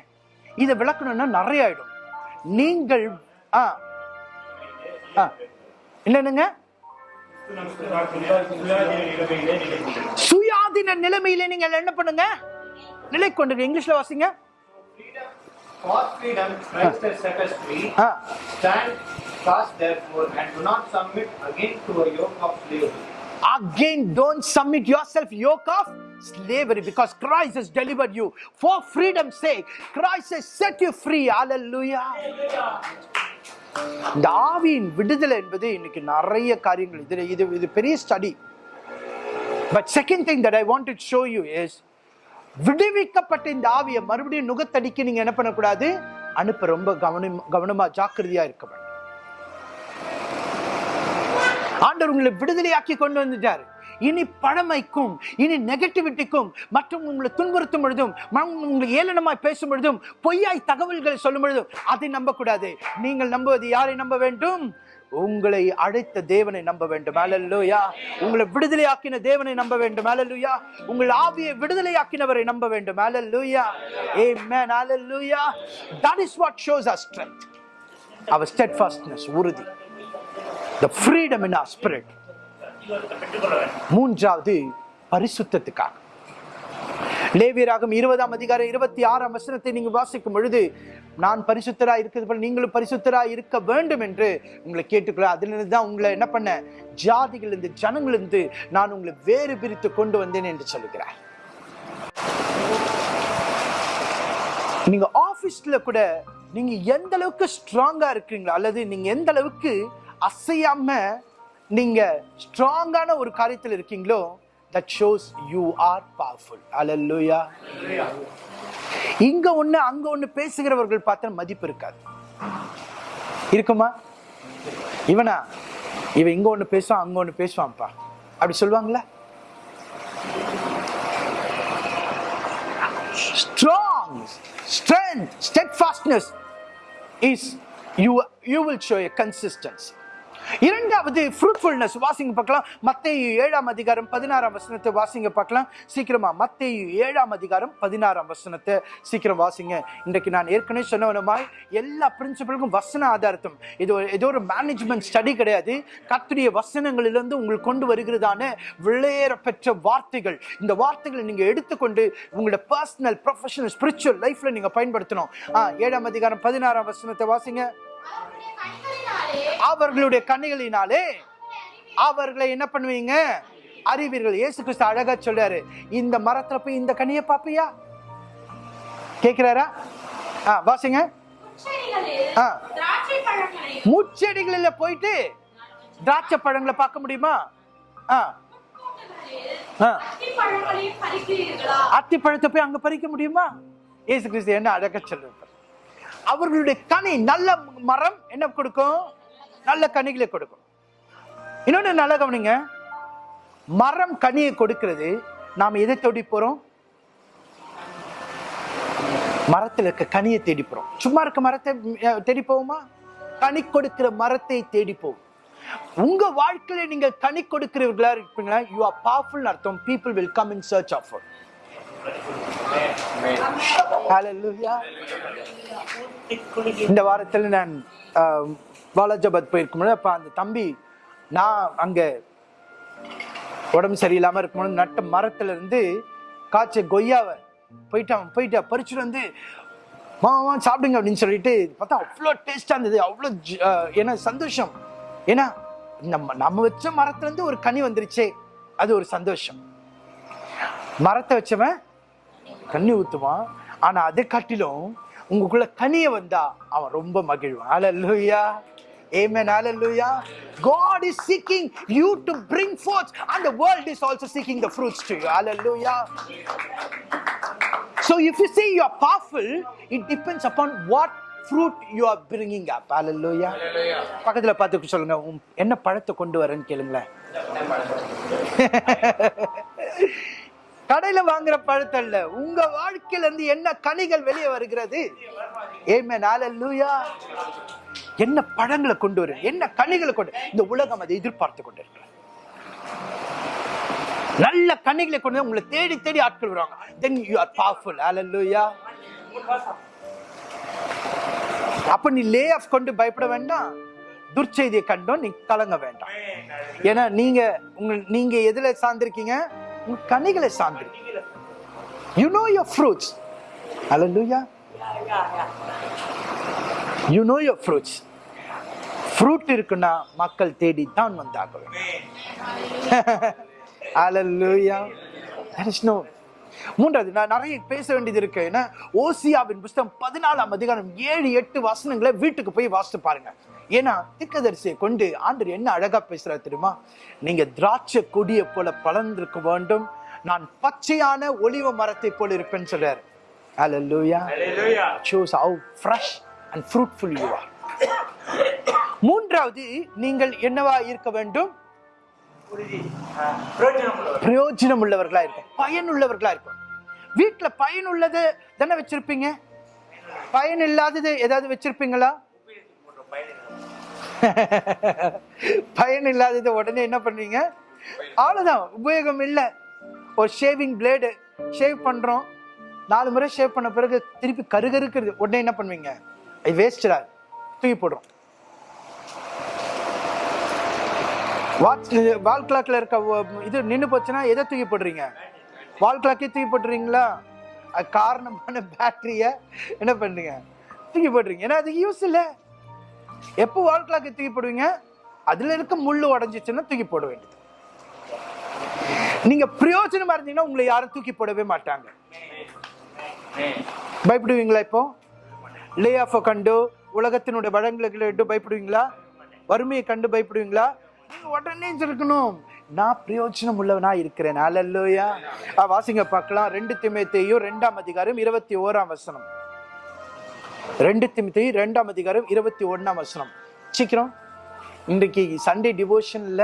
இதை விளக்கணும்னா நிறைய ஆயிடும். நீங்கள் ஆ ஆ என்னன்னுங்க? சுயாதீன நிலைமையிலே நீங்கள் என்ன பண்ணுங்க? நிலை கொண்டு இங்கிலீஷ்ல வாசிங்க. For freedom, Christ has set us free. Ah. Stand fast, therefore, and do not submit again to a yoke of slavery. Again, don't submit yourself yoke of slavery because Christ has delivered you. For freedom's sake, Christ has set you free. Hallelujah. இந்த ஆவியின் விடுதலை என்பது இன்னைக்கு நிறைய காரியங்கள் இது இது இது பெரிய study but second thing that I want to show you is விடுவிக்கப்பட்ட இந்த ஆவியை மறுபடியும் நுகத்தடிக்க நீங்க என்ன பண்ணக்கூடாது அனுப்ப ரொம்ப கவனம் கவனமா ஜாக்கிரதையா இருக்க வேண்டும் ஆண்டவர் உங்களை விடுதலையாக்கி கொண்டு வந்துட்டார். இனி பழமைக்கும் இனி நெகட்டிவிட்டிக்கும் மற்றும் உங்களை துன்புறுத்தும் பொழுதும் உங்களை ஏளனமாய் பேசும் பொழுதும் பொய்யாய் தகவல்களை சொல்லும் பொழுதும் அதை நம்பக்கூடாது. நீங்கள் நம்புவது யாரை நம்ப வேண்டும்? உங்களை அழைத்த தேவனை நம்ப வேண்டும். அல்லேலூயா உங்களை விடுதலையாக்கின தேவனை நம்ப வேண்டும். அல்லேலூயா உங்கள் ஆவியை விடுதலையாக்கினவரை நம்ப வேண்டும். Hallelujah a man hallelujah that is what shows a strength our steadfastness உறுதி. த ஃப்ரீடம் in our மூன்றாவது பரிசுத்தத்துக்காக. லேவியராகும் இருபதாம் அதிகாரம் இருபத்தி ஆறாம் வசனத்தை நீங்க வாசிக்கும் பொழுது நான் பரிசுத்தரா இருக்கிறது போல நீங்களும் பரிசுத்தராக இருக்க வேண்டும் என்று உங்களை கேட்டுக்கொள்ள அதிலிருந்து தான் உங்களை என்ன பண்ண ஜாதிகளிருந்து ஜனங்களிருந்து நான் உங்களை வேறு பிரித்து கொண்டு வந்தேன் என்று சொல்லுகிறார். நீங்க ஆபீஸ்ல கூட நீங்க எந்த அளவுக்கு ஸ்ட்ராங்கா இருக்கீங்களோ அல்லது நீங்க எந்த அளவுக்கு அசையாம நீங்க ஸ்ட்ராங்கான ஒரு காரியத்தில் இருக்கீங்களோ that shows you are powerful hallelujah இங்க ஒண்ணு அங்க ஒண்ணு பேசுகிறவர்கள் பார்த்தா மதிப்பு இருக்காது. இருக்குமா? இவனா? இவன் இங்க ஒண்ணு பேசுவான் அங்க ஒண்ணு பேசுவான்ப்பா. அப்படி சொல்லுவாங்களா? Strong strength steadfastness is you you will show a consistency. இரண்டாவது ஃப்ரூட்ஃபுல்னஸ் வாசிங்க பார்க்கலாம். மத்தேயு ஏழாம் அதிகாரம் பதினாறாம் வசனத்தை வாசிங்க பார்க்கலாம். சீக்கிரமா மத்தேயு ஏழாம் அதிகாரம் பதினாறாம் வசனத்தை சீக்கிரம் வாசிங்க. இன்றைக்கு நான் ஏற்கனவே சொன்னவனமாய் எல்லா பிரின்சிபலுக்கும் வசன ஆதாரத்தும் இது ஏதோ ஒரு மேனேஜ்மெண்ட் ஸ்டடி கிடையாது. கத்துடைய வசனங்களிலிருந்து உங்களுக்கு கொண்டு வருகிறதான விளையேற பெற்ற வார்த்தைகள். இந்த வார்த்தைகளை நீங்கள் எடுத்துக்கொண்டு உங்களோட பர்சனல் ப்ரொஃபஷனல் ஸ்பிரிச்சுவல் லைஃப்ல நீங்க பயன்படுத்தணும். ஆ, ஏழாம் அதிகாரம் பதினாறாம் வசனத்தை வாசிங்க. அவர்களுடைய கனிகளினாலே அவர்களை என்ன பண்ணுவீங்க? அறிவீர்கள். இயேசு கிறிஸ்து அழகா சொல்றாரு. இந்த மரத்துல போய் இந்த கனியை பாப்பியா கேக்குறாரா? ஆ வாசிங்க. முச்செடிகளில போயிட்டு திராட்சை பழங்களை பார்க்க முடியுமா? அத்தி பழத்தை போய் அங்க பறிக்க முடியுமா? இயேசு கிறிஸ்து என்ன அழகா சொல்றாரு. அவர்களுடைய கனி நல்ல மரம் என்ன கொடுக்கும்? நல்ல கனிகளை கொடுக்கும். இன்னொன்னு நல்லா கவனிங்க. மரம் கனியை கொடுக்கிறது நாம் எதை தேடி போறோம்? மரத்துல இருக்க கனியை தேடி போறோம். சும்மா இருக்க மரத்தை தேடி போவோமா? கனி கொடுக்கிற மரத்தை தேடி போவோம். உங்க வாழ்க்கையில நீங்க கனி கொடுக்கிறவர்களா இருப்பீங்களா? யூ ஆர் பவர்ஃபுல் அர்த்தம். People will come in church of. இந்த வாரத்தில் நான் வாலாஜாபாத் போயிருக்கும்போது அப்போ அந்த தம்பி நான் அங்கே உடம்பு சரியில்லாம இருக்கும்போது நட்ட மரத்துலேருந்து காய்ச்ச கொய்யாவை போயிட்டு அவன் போயிட்டு பறிச்சுட்டு வந்து மாமா சாப்பிடுங்க அப்படின்னு சொல்லிட்டு பார்த்தா அவ்வளோ டேஸ்டாக இருந்தது. அவ்வளோ ஜ- ஏன்னா சந்தோஷம். ஏன்னா நம்ம நம்ம வச்ச மரத்துலேருந்து ஒரு கனி வந்துருச்சே அது ஒரு சந்தோஷம். மரத்தை வச்சவன் கண்ணி ஊற்றுவான் ஆனால் அதை காட்டிலும் உங்களுக்குள்ள கனியை வந்தா அவன் ரொம்ப மகிழ்வான். ஹalleluya. Amen hallelujah god is seeking you to bring forth and the world is also seeking the fruits to you hallelujah so if you say you are powerful it depends upon what fruit you are bringing up hallelujah பக்கத்துல பார்த்து சொல்லுங்க என்ன பழத்தை கொண்டு வரேன்னு கேளுங்களேன் கடையில வாங்குற பழத்தை இல்ல உங்க வாழ்க்கையில இருந்து என்ன கனிகள் வெளியே வருகிறது ஏமே நாளூயா என்ன பழங்களை கொண்டு வரும் என்ன கனிகளை கொண்டு இந்த உலகம் அதை எதிர்பார்த்து கொண்டு நல்ல கனிகளை கொண்டு வந்து உங்களை தேடி தேடி ஆட்கள் வருவாங்க. Then you are powerful hallelujah அப்ப நீ லே ஆஃப் கொண்டு பயப்பட வேண்டாம். துர்ச்செய்தியை கண்டோம் நீ கலங்க வேண்டாம். ஏன்னா நீங்க உங்க நீங்க எதுல சார்ந்திருக்கீங்க? உங்க கனிகளை சார்ந்திருக்கீங்க. You know your fruits hallelujah you know your fruits fruit இருக்குன்னா மக்கள் தேடி தான் there is no. மூன்றாவது நான் நிறைய பேச வேண்டியது இருக்கு. ஏன்னா ஓசியாவின் புஸ்தகம் பதினாலாம் அதிகாரம் ஏழு எட்டு வசனங்களை வீட்டுக்கு போய் வாசித்து பாருங்க. ஏன்னா திக்கதரிசியை கொண்டு ஆண்டர் என்ன அழகா பேசுறாரு தெரியுமா? நீங்க திராட்சை கொடியை போல பலர்ந்திருக்க வேண்டும். நான் பச்சையான ஒலிவ மரத்தை போல இருப்பேன்னு சொல்றாரு. ஹalleluya Hallelujah. shows how and fruitful you are. மூன்றாவது நீங்கள் என்னவா இருக்க வேண்டும்? பிரயோஜனம் உள்ளவர். பிரயோஜனம் உள்ளவர்களா இருக்கும் பயனுள்ளவர்களா இருக்கும் வீட்டுல பயனுள்ளது தானே வச்சிருப்பீங்க? பயன் இல்லாதது ஏதாவது வச்சிருப்பீங்களா. பயன் இல்லாதது உடனே என்ன பண்ணுவீங்க அவ்வளவுதான். உபயோகம் இல்லை. ஒரு ஷேவிங் பிளேடு ஷேவ் பண்றோம். நாலு முறை ஷேவ் பண்ண பிறகு திருப்பி கருகருக்கிறது. உடனே என்ன பண்ணுவீங்க? அது தூக்கி போடுறோம் வாட்ச் வால் கிளாக்ல இருக்க இது நின்று போச்சுன்னா எதை தூக்கி போடுறீங்க? வால் கிளாக்கே தூக்கி போட்டுறீங்களா? அது காரணமான பேட்டரியை என்ன பண்ணுறீங்க தூக்கி போடுறீங்க. ஏன்னா அதுக்கு யூஸ் இல்லை. எப்போ வால் கிளாக்கை தூக்கி போடுவீங்க? அதில் இருக்க முள் உடஞ்சிச்சுன்னா தூக்கி போட வேண்டியது. நீங்க பிரயோஜனமா இருந்தீங்கன்னா உங்களை யாரும் தூக்கி போடவே மாட்டாங்க. பயப்படுவீங்களா இப்போ? லே ஆஃப் கண்டு உலகத்தினுடைய வளங்களுக்கு கண்டு பயப்படுவீங்களா? வறுமையை கண்டு பயப்படுவீங்களா? உடனே இருக்கணும் நான் பிரயோஜனம் உள்ளவனா இருக்கிறேன். அல்லையா வாசிங்க பார்க்கலாம். ரெண்டு திமத்தையும் ரெண்டாம் அதிகாரம் இருபத்தி ஓராம் வசனம். ரெண்டு திமத்தையும் ரெண்டாம் அதிகாரம் இருபத்தி ஒன்னாம் வசனம். சீக்கிரம். இன்றைக்கு சண்டே டிவோஷன்ல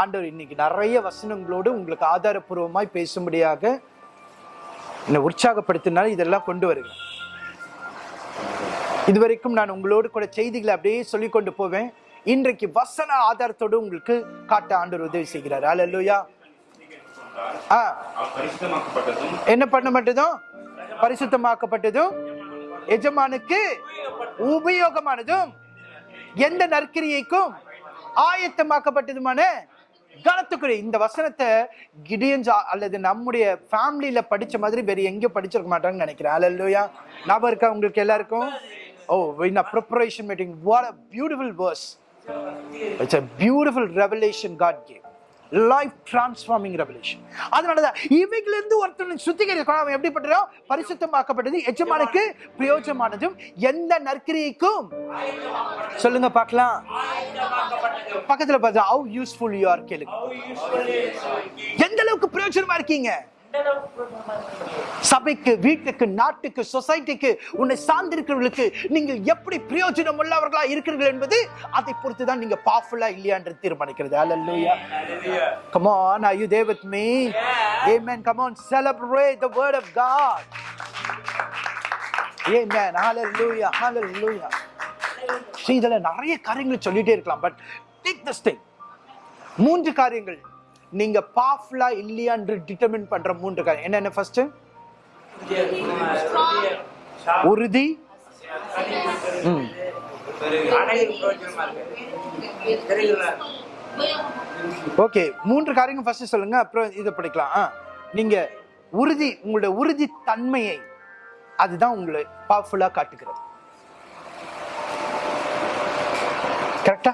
ஆண்டவர் இன்னைக்கு நிறைய வசனங்களோடு உங்களுக்கு ஆதாரப்பூர்வமாய் பேசும்படியாக என்னை உற்சாகப்படுத்தினால இதெல்லாம் கொண்டு வருங்க இதுவரைக்கும் நான் உங்களோடு கூட செய்திகளை அப்படியே சொல்லிக் கொண்டு போவேன். இன்றைக்கு வசன ஆதாரத்தோடு உங்களுக்கு காட்ட ஆண்டவர் உதவி செய்கிறார். பரிசுத்தமாக்கப்பட்டதும் என்ன பண்ணப்பட்டதும்? பரிசுத்தமாக்கப்பட்டதும் எஜமானுக்கு உபயோகமானதும் எந்த நற்கிரியைக்கும் ஆயத்தமாக்கப்பட்டதுமான கனத்துக்குரிய இந்த வசனத்தை கிடியன்ஸ் அல்லது நம்முடைய ஃபேமிலியில படிச்ச மாதிரி வேற எங்கேயும் படிச்சிருக்க மாட்டாங்கன்னு நினைக்கிறேன். அல்லையா ஞாபகம் இருக்கா உங்களுக்கு எல்லாருக்கும்? ஓ in preparation meeting what a beautiful verse it's a beautiful revelation God gave. Life transforming revelation அதனால தான் இவைகளிலிருந்து ஒருத்தன் சுத்திகரிக்கணும் அவன் எப்படிப்பட்டோ பரிசுத்தமாக்கப்பட்டது எஜமானுக்கு பிரயோஜனமானதும் எந்த நற்கிரியைக்கும் சொல்லுங்க பார்க்கலாம். பக்கத்துல பார்த்தா ஹவு யூஸ்ஃபுல் யூ ஆர் கேளுங்க. எந்த அளவுக்கு பிரயோஜனமா இருக்கீங்க? சபைக்கு வீட்டுக்கு நாட்டுக்கு சொசைட்டிக்கு உன்னை சார்ந்திருக்கிறவர்களுக்கு நீங்கள் எப்படி பிரயோஜனம் உள்ளவர்களா இருக்கிறீர்கள் என்பது அதை பொறுத்து தான் நீங்க பவர்ஃபுல்லா இல்லையான்னு தீர்மானிக்கிறது. அல்லேலூயா come on are you there with me? Amen. Come on celebrate the word of god. Amen. Hallelujah. Hallelujah. See, இதுல நிறைய காரியங்கள் சொல்லிட்டே இருக்கலாம் பட் டேக் திஸ் திங் மூன்று காரியங்கள். நீங்க பவர்ஃபுல்லா இல்லையான்னு டிட்டர்மின் பண்ற மூன்று காரியம் என்னென்ன ஃபர்ஸ்ட் உறுதி. ம். ஓகே மூன்று காரியங்கள் ஃபர்ஸ்ட் சொல்லுங்க அப்புறம் இதை படிக்கலாம். ஆ நீங்க உறுதி உங்களோட உறுதி தன்மையை அதுதான் உங்களை பவர்ஃபுல்லா காட்டுகிறது. கரெக்டா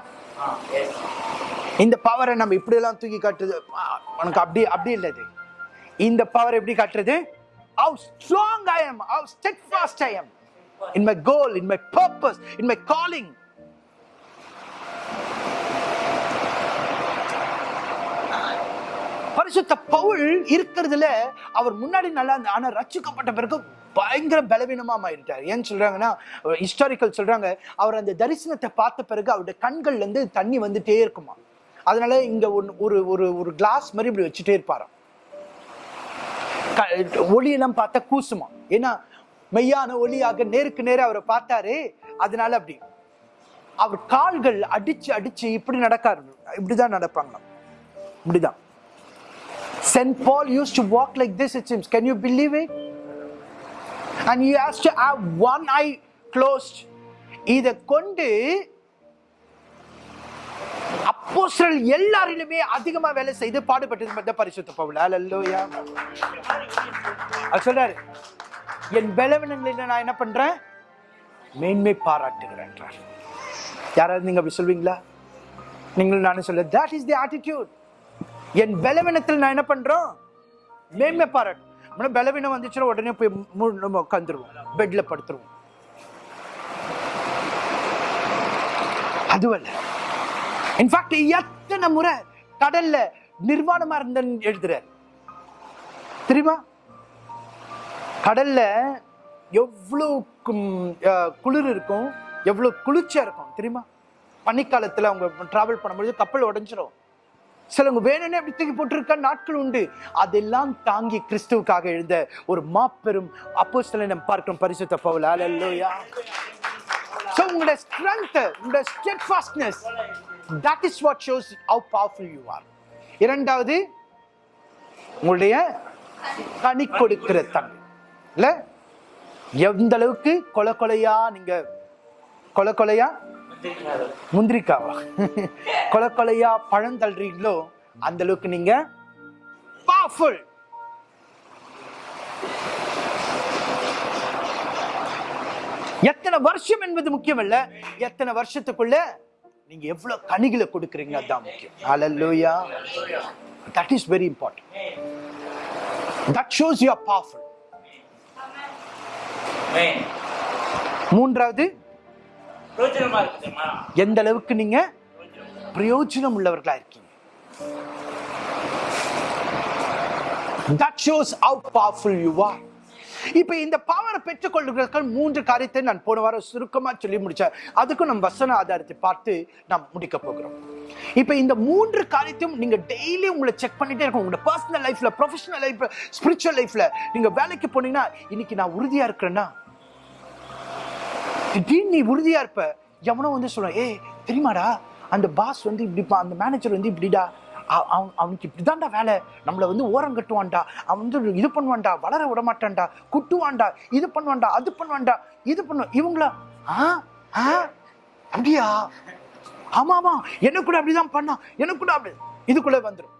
இந்த பவரை நம்ம இப்படியெல்லாம் தூக்கி காட்டுறது உனக்கு அப்படி அப்படி இல்லை இது. இந்த பவர் எப்படி காட்டுறது? How strong i am how steadfast i am. In my goal in my purpose in my calling. பரிசுத்த பவுல் இருக்கிறதுல அவர் முன்னாடி நல்லா இருந்தா ஆனா ரச்சிக்கப்பட்ட பிறகு பயங்கர பலவீனமா மாறிட்டார் ஏன்னு சொல்றாங்கன்னா ஹிஸ்டாரிக்கல் சொல்றாங்க அவர் அந்த தரிசனத்தை பார்த்த பிறகு அவருடைய கண்கள்ல இருந்து தண்ணி வந்துட்டே இருக்குமா அதனால இங்கே ஒன்று ஒரு ஒரு ஒரு கிளாஸ் மாதிரி இப்படி வச்சுட்டே இருப்பாராம். க- ஒளியெல்லாம் பார்த்தா கூசுமா? ஏன்னா மெய்யான ஒளியாக நேருக்கு நேர அவரை பார்த்தாரு அதனால அப்படி. அவர் கால்கள் அடிச்சு அடிச்சு இப்படி நடக்காரு. இப்படிதான் நடப்பாங்களாம். இப்படிதான். Saint Paul used to walk like this it seems. Can you believe it and you has to have one I closed இதை கொண்டு அப்போஸ்தலர் எல்லாரிலுமே அதிகமா வேலை செய்து பாடுபட்டது மட்டும் பரிசுத்த பவுல். அல்லேலூயா அவர் சொல்றாரு என் பலவீனங்களில் நான் என்ன பண்றேன்? மேன்மை பாராட்டுகிறேன் யாராவது நீங்க அப்படி சொல்வீங்களா? நீங்கள் நானும் சொல்ல தட் இஸ் தி ஆட்டிடியூட் என் பலவீனத்தில் நான் என்ன பண்றோம்? மேன்மை பாராட்டு நம்ம பலவீனம் வந்துச்சுன்னா உடனே போய் நம்ம உட்காந்துருவோம் பெட்ல படுத்துருவோம். அதுவல்ல. இன்ஃபேக்ட் எத்தனை முறை கடல்ல நிர்வாணமா இருந்தேன்னு எழுதுறார். தெரியுமா? கடல்ல எவ்வளவு கும்- குளிர் இருக்கும் எவ்வளவு குளிர்ச்சியா இருக்கும் தெரியுமா? பனிக்காலத்துல அவங்க டிராவல் பண்ணும்போது கப்பல் உடைஞ்சிரும். சிலவங்க வேணும்னே அப்படி தூக்கி போட்டிருக்க நாட்கள் உண்டு. அதெல்லாம் தாங்கி கிறிஸ்துவுக்காக எழுந்த ஒரு மாபெரும் சில நம்ம பார்க்கிறோம் பரிசுத்த பவுல். ஹalleluya ஸோ உங்களோட ஸ்ட்ரென்த் உங்களோட steadfastness that is what shows how powerful you are இரண்டாவது உங்களுடைய கனி கொடுக்கிற தன்மை. இல்லை? எந்த அளவுக்கு கொலை கொலையா நீங்க கொலை கொலையா? முந்திரிக்காவா? கொலை கொலையா பழம் தள்ளுறீங்களோ அந்த அளவுக்கு நீங்க பவர்ஃபுல் எத்தனை வருஷம் என்பது முக்கியம் இல்ல எத்தனை வருஷத்துக்குள்ள நீங்க எவ்வளவு கனிகளை கொடுக்குறீங்க அதான் முக்கியம் ஹalleluya that is very important that shows you are powerful Amen. மூன்றாவது எந்த அளவுக்கு நீங்க பிரயோஜனம் உள்ளவர்களா இருக்கீங்க that shows how powerful you are இப்போ இந்த பவரை பெற்றுக்கொள்வதற்கு மூன்று காரியத்தை நான் போன வாரம் சுருக்கமாக சொல்லி முடித்தேன் அதுக்கும் நம்ம வசன ஆதாரத்தை பார்த்து நாம் முடிக்க போகிறோம். இப்போ இந்த மூன்று காரியத்தையும் நீங்கள் டெய்லி உங்களை செக் பண்ணிட்டே இருக்கும் உங்களோட பர்சனல் லைஃப்பில் ப்ரொஃபஷனல் லைஃப்ல ஸ்பிரிச்சுவல் லைஃப்பில் நீங்கள் வேலைக்கு போனீங்கன்னா இன்னைக்கு நான் உறுதியாக இருக்கிறேன்னா? திடீர்னு நீ உறுதியாக இருப்ப எவனோ வந்து சொல்லுவேன் ஏ தெரியுமாடா? அந்த பாஸ் வந்து இப்படிப்பா அந்த மேனேஜர் வந்து இப்படிடா. அவனுக்கு இப்படிதான்டா வேலை. நம்மளை வந்து ஓரம் கட்டுவான்டா. அவன் வந்து இது பண்ணுவான்டா வளர விட மாட்டான்டா குட்டுவான்டா இது பண்ணுவான்டா அது பண்ணுவான்டா இது பண்ணுவான் இவங்களா ஆ ஆ அப்படியா? ஆமா ஆமா. என்ன கூட அப்படிதான் பண்ணான் எனக்கு கூட அப்படி இதுக்குள்ள வந்துடும்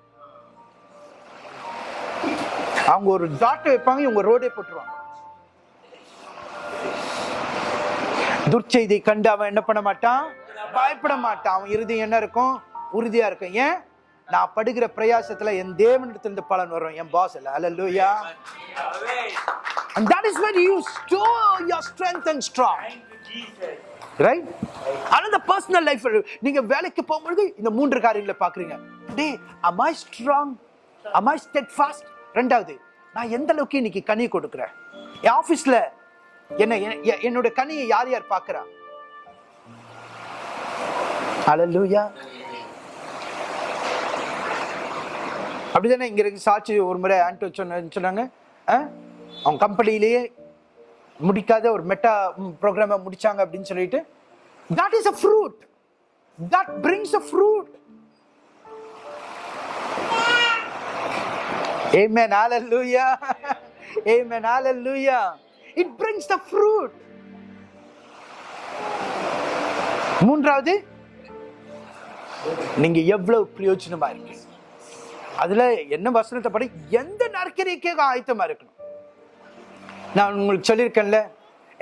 அவங்க ஒரு ஜாட்டை வைப்பாங்க இவங்க ரோடே போட்டுருவாங்க. துர்ச்செய்தி கண்டு அவன் என்ன பண்ண மாட்டான்? பயப்பட மாட்டான். அவன் இறுதி என்ன இருக்கும்? உறுதியா இருக்கும். ஏன்? நான் படுகிற பிரயாசத்துல என் தேவனிடத்திலிருந்து பலன் வரும். என் பாஸ் இல்ல. Hallelujah and that is when you store your strength and strong. Right ஆனா இந்த பர்சனல் லைஃப் நீங்க வேலைக்கு போகும்பொழுது இந்த மூன்று காரியங்களை பாக்குறீங்க டே am I strong? Am I steadfast? ரெண்டாவது நான் எந்த அளவுக்கு இன்னைக்கு கனி கொடுக்குறேன்? என் ஆபீஸ்ல என்ன என்- என்னோட கனியை யார் யார் பார்க்கறா? அப்படி அப்படிதானே இங்க இருக்கு சாட்சி ஒரு முறை ஆண்டோ சொன்ன சொன்னாங்க ஆ? அவங்க கம்பெனிலேயே முடிக்காத ஒரு மெட்டா ப்ரோக்ராமை முடிச்சாங்க அப்படின்னு சொல்லிட்டு that is a fruit that brings a fruit Amen. Hallelujah. Amen. Hallelujah. It brings the fruit. மூன்றாவது நீங்க எவ்வளவு பிரயோஜனமா இருக்கீங்க அதுல என்ன வசனத்தை படி? எந்த நற்கரிக்கையாக ஆயத்தமா இருக்கணும்? நான் உங்களுக்கு சொல்லியிருக்கேன்ல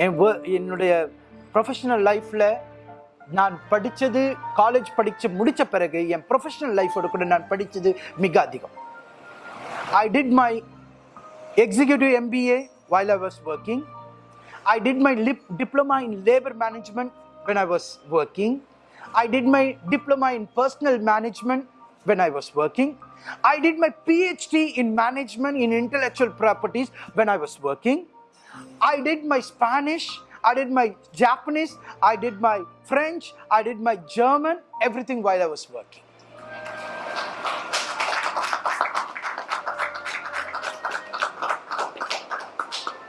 என் என்னுடைய ப்ரொஃபஷனல் லைஃப்ல நான் படித்தது காலேஜ் படித்து முடித்த பிறகு என் ப்ரொஃபஷனல் லைஃபோட கூட நான் படித்தது மிக அதிகம். I did my executive MBA while I was working I did my lip diploma in labor management when I was working. I did my diploma in personal management when I was working. I did my PhD in management in intellectual properties when I was working. I did my Spanish, I did my Japanese, I did my French, I did my German, everything while I was working.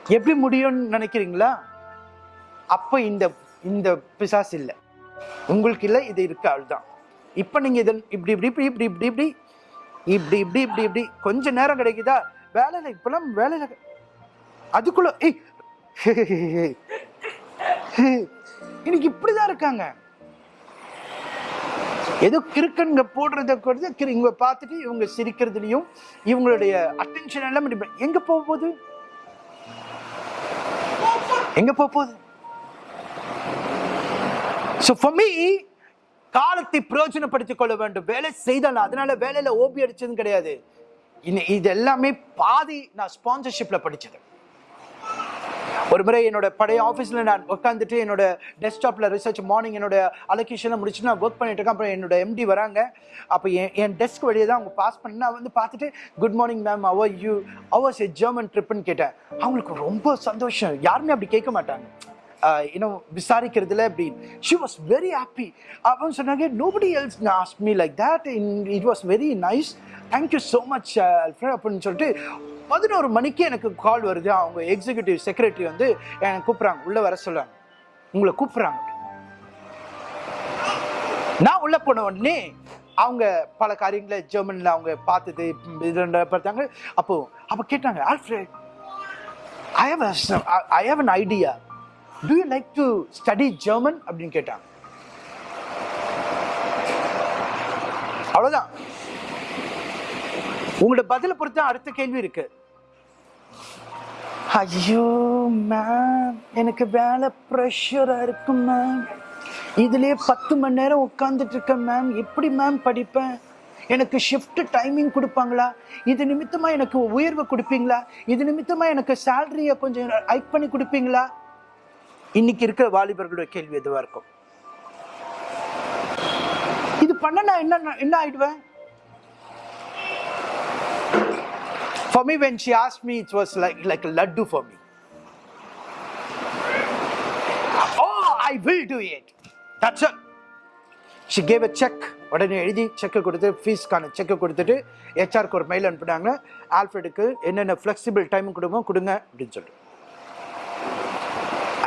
எப்படி முடியும்னு நினைக்கிறீங்களா அப்போ இந்த இந்த பிசாஸ் இல்லை உங்களுக்கு இல்லை இது இருக்கு தான் இப்போ நீங்கள் இதன் இப்படி இப்படி இப்படி இப்படி இப்படி இப்படி இப்படி இப்படி இப்படி இப்படி கொஞ்ச நேரம் கிடைக்குதா வேலையில் இப்பெல்லாம் வேலையில் அதுக்குள்ள ஏய் இன்னைக்கு இப்படிதான் இருக்காங்க ஏதோ கிறுக்கன்க போடுறத கூட கிறு- இவங்க பார்த்துட்டு இவங்க சிரிக்கிறதுலையும் இவங்களுடைய அட்டென்ஷன் எல்லாம் எங்க போக போகுது எங்க போக போகுது ஸோ ஃபார் மீ காலத்தை பிரயோஜனப்படுத்திக் கொள்ள வேண்டும். வேலை செய்தால் அதனால வேலையில ஓபி அடிச்சதும் கிடையாது. இது எல்லாமே பாதி நான் ஸ்பான்சர்ஷிப்ல படிச்சது. ஒரு முறை என்னோட பழைய ஆஃபீஸில் நான் உட்காந்துட்டு என்னோட டெஸ்க்டாப்பில் ரிசர்ச் மார்னிங் என்னோட அலோகேஷனை முடிச்சுட்டு நான் ஒர்க் பண்ணிட்டு இருக்கேன். அப்புறம் என்னோட எம்டி வராங்க. அப்போ என் என் டெஸ்க் வழியே தான் அவங்க பாஸ் பண்ணி நான் வந்து பார்த்துட்டு good morning ma'am how are you how's a German ட்ரிப்புன்னு கேட்டேன். அவங்களுக்கு ரொம்ப சந்தோஷம். யாருமே அப்படி கேட்க மாட்டாங்க. இன்னும் விசாரிக்கிறதுல அப்படின்னு ஷி வாஸ் வெரி ஹாப்பி அப்படின்னு சொன்னாங்க nobody else ask me like that it was very nice thank you so much அப்படின்னு சொல்லிட்டு பதினோரு மணிக்கு எனக்கு கால் வருது. அவங்க எக்ஸிக்யூட்டிவ் செக்ரட்டரி வந்து எனக்கு கூப்பிட்றாங்க. உள்ளே வர சொல்லுவாங்க உங்களை கூப்பிட்றாங்க. நான் உள்ளே போன உடனே அவங்க பல காரியங்களை ஜெர்மனியில் அவங்க பார்த்தது இது பார்த்தாங்க. அப்போது அப்போ கேட்டாங்க Alfred I have I have an idea to you like to study German அப்படின்னு கேட்டாங்க. அவ்வளவுதான். உங்களோட பதிலை பொறுத்து அடுத்த கேள்வி இருக்கு. ஐயோ மேம் எனக்கு வேலை ப்ரெஷரா இருக்கு மேம் இதுலயே பத்து மணி நேரம் உட்காந்துட்டு இருக்கேன் மேம் எப்படி மேம் படிப்பேன்? எனக்கு ஷிஃப்ட் டைமிங் கொடுப்பாங்களா? இது நிமித்தமா எனக்கு உயர்வு கொடுப்பீங்களா? இது நிமித்தமா எனக்கு சேலரியை கொஞ்சம் ஹைக் பண்ணி கொடுப்பீங்களா? இன்னைக்கு இருக்கிற வாலிபர்களுடைய கேள்வி எதுவாக இருக்கும் இது பண்ண நான் என்ன என்ன ஆயிடுவேன் For me, when she asked me, it was like, like a laddu for me. Oh, I will do it. That's it. She gave a check. உடனே எழுதி செக்கை கொடுத்து ஃபீஸ்க்கான செக்கை கொடுத்துட்டு ஹெச்ஆருக்கு ஒரு மெயில் அனுப்புனாங்க ஆல்ஃபர்டுக்கு என்னென்ன ஃப்ளெக்சிபிள் டைம் கொடுங்க கொடுங்க அப்படின்னு சொல்லிட்டு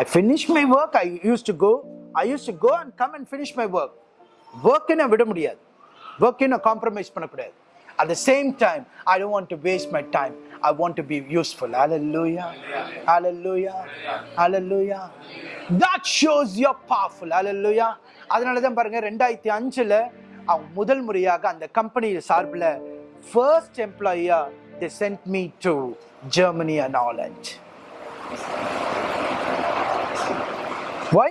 I finish my work. I used to go. I used to go and come and finish my work. Work in a விட முடியாது in a compromise பண்ணக்கூடாது At the same time, I don't want to waste my time. I want to be useful. Hallelujah. Hallelujah. Hallelujah. That shows you're powerful. Hallelujah. அதனால தான் பாருங்க ரெண்டாயிரத்தி அஞ்சுல அவங்க முதல் முறையாக அந்த கம்பெனி சார்பில் ஃபர்ஸ்ட் எம்ப்ளாயியா they sent me to Germany and Holland Why?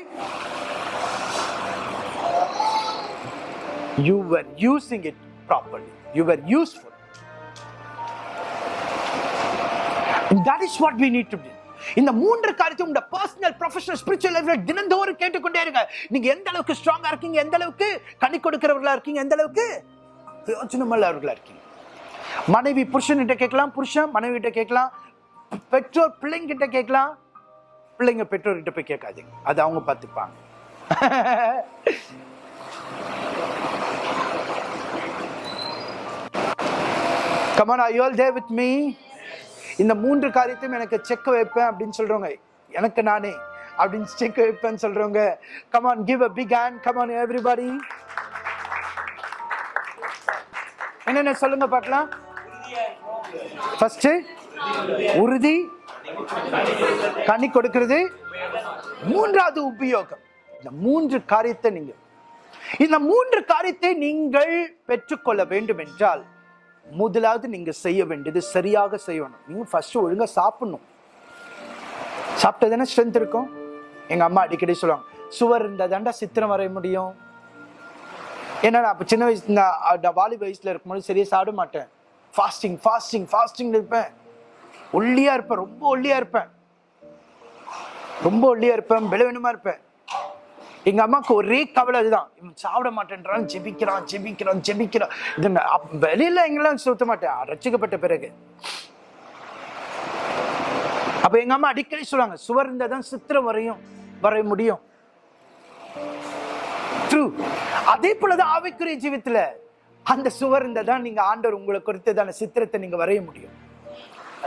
You were using it properly. You were useful. And that is what we need to do. இந்த மூன்று காரியத்தை உங்க பர்சனல் ப்ரொஃபஷனல் ஸ்பிரிச்சுவல் லைஃப்ல தினந்தோறும் கேட்டுக்கொண்டே இருங்க நீங்க எந்த அளவுக்கு ஸ்ட்ராங்கா இருக்கீங்க எந்த அளவுக்கு கணி கொடுக்கிறவர்களா இருக்கீங்க எந்த அளவுக்கு பிரயோஜனமல்லவர்களா இருக்கீங்க மனைவி புருஷன் கிட்ட கேட்கலாம் புருஷன் மனைவி கிட்ட கேட்கலாம் பெற்றோர் பிள்ளைங்க கிட்ட கேட்கலாம் பிள்ளைங்க பெற்றோர்கிட்ட போய் கேட்காதீங்க. அது அவங்க பார்த்துப்பாங்க. Come on I all they with me இந்த மூன்று காரியத்தையும் எனக்கு செக் வைப்பேன் அப்படின்னு சொல்றவங்க எனக்கு நானே அப்படின்னு செக் வைப்பேன்னு சொல்றவங்க come on give a big hand come on everybody என்னென்ன சொல்லுங்க பார்க்கலாம். ஃபர்ஸ்ட் உறுதி கனி கொடுக்கிறது மூன்றாவது உபயோகம். இந்த மூன்று காரியத்தை நீங்க இந்த மூன்று காரியத்தை நீங்கள் பெற்றுக்கொள்ள வேண்டும் என்றால் முதலாவது நீங்க செய்ய வேண்டியது சரியாக செய்யணும். நீங்க ஃபர்ஸ்ட் ஒழுங்கா சாப்பிடணும். சாப்பிட்டதானே ஸ்ட்ரென்த் இருக்கும்? எங்க அம்மா அடிக்கடி சொல்லுவாங்க சுவர் இருந்தால் தாண்டா சித்திரம் வரைய முடியும். ஏன்னா நான் சின்ன வயசு நான் நான் வாலி வயசுல இருக்கும்போது சரியா சாப்பிட மாட்டேன். ஃபாஸ்டிங் ஃபாஸ்டிங் ஃபாஸ்டிங் இருப்பேன். ஒல்லியா இருப்பேன் ரொம்ப ஒல்லியா இருப்பேன். ரொம்ப ஒல்லியா இருப்பேன் பலவீனமா இருப்பேன். எங்க அம்மாவுக்கு ஒரே கவலை அதுதான். இவன் சாப்பிட மாட்டேன்றான் ஜெபிக்கிறான் ஜெபிக்கிறான் ஜெபிக்கிறான். இது வெளியில எங்கெல்லாம் சுத்த மாட்டேன். ரசிக்கப்பட்ட பிறகு. அப்ப எங்க அம்மா அடிக்கடி சொல்லுவாங்க சுவர் இருந்தால் தான் சித்திரம் வரையும் வரைய முடியும். ட்ரூ அதே போலதான் ஆவிக்குரிய ஜீவித்துல. அந்த சுவர் இருந்தால் தான் நீங்க ஆண்டவர் உங்களை குறித்ததான சித்திரத்தை நீங்க வரைய முடியும்.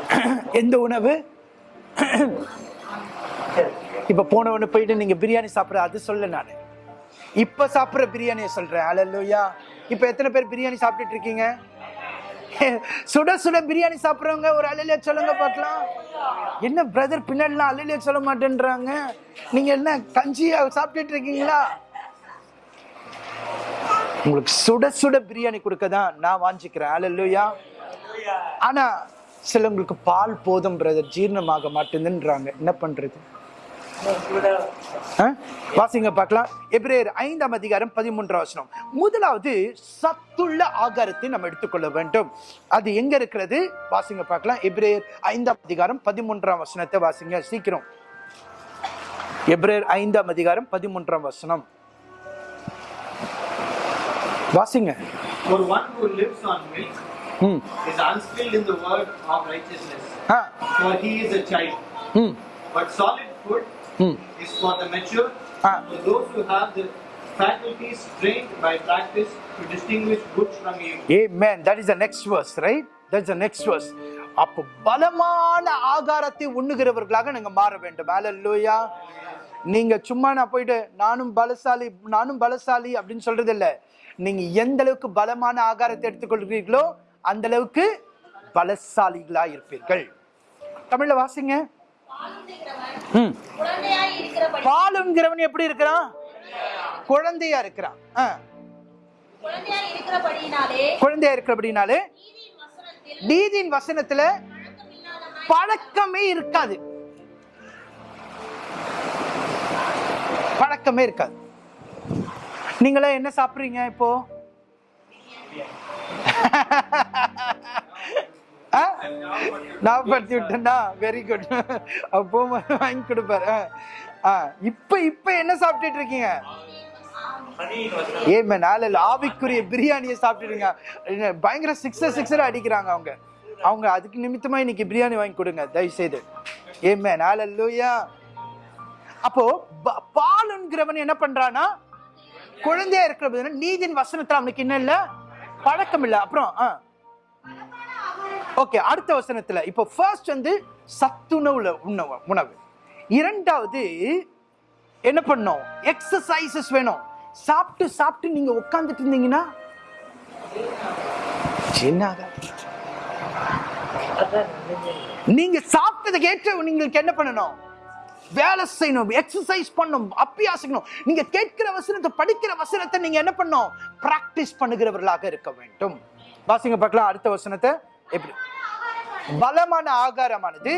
எந்த உணவு? இப்ப போனவனு போயிட்டு நீங்க பிரியாணி சாப்பிடுற அது சொல்ல நான். இப்ப சாப்பிடுற பிரியாணியை சொல்றேன். அலல்லுயா இப்ப எத்தனை பேர் பிரியாணி சாப்பிட்டுட்டு இருக்கீங்க? சுட சுட பிரியாணி சாப்பிடுறவங்க ஒரு அலையில சொல்லுங்க பார்க்கலாம். என்ன பிரதர் பின்னாடிலாம் அலையில சொல்ல மாட்டேன்றாங்க? நீங்க என்ன கஞ்சியா சாப்பிட்டுட்டு இருக்கீங்களா? உங்களுக்கு சுட சுட பிரியாணி கொடுக்க தான் நான் வாஞ்சிக்கிறேன். அலல்லுயா ஆனா சிலவங்களுக்கு பால் போதும் பிரதர் ஜீரணமாக மாட்டேங்குதுன்றாங்க என்ன பண்றது? வாசிங்க பார்க்கலாம். எப்ரேர் ஐந்தாம் அதிகாரம் பதிமூன்றாம் வசனம். முதலாவது சத்துள்ள ஆகாரத்தை நம்ம எடுத்துக்கொள்ள வேண்டும். அது எங்க இருக்கிறது? வாசிங்க பார்க்கலாம். எப்ரேர் ஐந்தாம் அதிகாரம் பதிமூன்றாம் வசனத்தை வாசிங்க. சீக்கிரம். எப்ரேர் ஐந்தாம் அதிகாரம் பதிமூன்றாம் வசனம். வாசிங்க. ஒரு ம் is unskilled in the word of righteousness, ah for he is a child. ம் But solid food ம் is for the mature, Ah. for those who have the faculties trained by practice to distinguish good from evil. Amen. That is the next verse, right? That's the next verse. அப்போ பலமான ஆகாரத்தை உண்ணுகிறவர்களாக நீங்க மாற வேண்டும் ஹalleluya நீங்க சும்மா நான் போயிட்டு நானும் பலசாலி நானும் பலசாலி அப்படின்னு சொல்றது இல்ல நீங்க எந்த அளவுக்கு பலமான ஆகாரத்தை எடுத்துக்கொள்கிறீர்களோ அந்த அளவுக்கு பலசாலிகளா இருப்பீர்கள் தமிழ்ல வாசிங்க. பாலுங்கிறவன் எப்படி இருக்கிறான்? குழந்தையா இருக்கிறான். குழந்தையா இருக்கிறபடினாலே நீதியின் வசனத்தில் பழக்கமே இருக்காது. பழக்கமே இருக்காது. நீங்களே என்ன சாப்பிடுறீங்க இப்போ? ஞாபகப்படுத்தி விட்டேன்னா வெரி குட் அப்போ வாங்கி கொடுப்பாரு. ஆ. இப்ப இப்ப என்ன சாப்பிட்டுட்டு இருக்கீங்க? ஏமே நாள ஆவிக்குரிய பிரியாணியை சாப்பிட்டுருங்க பயங்கர சிக்ஸர் சிக்ஸர் அடிக்கிறாங்க அவங்க. அவங்க அதுக்கு நிமித்தமா இன்னைக்கு பிரியாணி வாங்கி கொடுங்க தயவு செய்து ஏமே நாள லூயா அப்போ ப- பாலுங்கிறவன் என்ன பண்றானா குழந்தையா இருக்கிற நீதின் வசனத்துல அவனுக்கு என்ன இல்லை? பழக்கம் இல்லை அப்புறம் ஓகே அடுத்த வசனத்துல. இப்போ ஃபர்ஸ்ட் வந்து சத்துணவுல உணவு உணவு. இரண்டாவது என்ன பண்ணோம் எக்ஸசைசஸ் வேணும். சாப்பிட்டு சாப்பிட்டு நீங்க உட்கார்ந்துட்டு இருந்தீங்கன்னா என்ன நீங்க சாப்பிட்டதுக்கு ஏற்ற உங்களுக்கு என்ன பண்ணணும்? வேலை செய்யணும் எக்ஸசைஸ் பண்ணணும் அப்பியாசிக்கணும் நீங்க கேட்கிற வசனத்தை படிக்கிற வசனத்தை நீங்க என்ன பண்ணணும்? பிராக்டிஸ் பண்ணுகிறவர்களாக இருக்க வேண்டும். வாசிங்க பார்க்கலாம் அடுத்த வசனத்தை. எப்படி? பலமான ஆகாரமானது.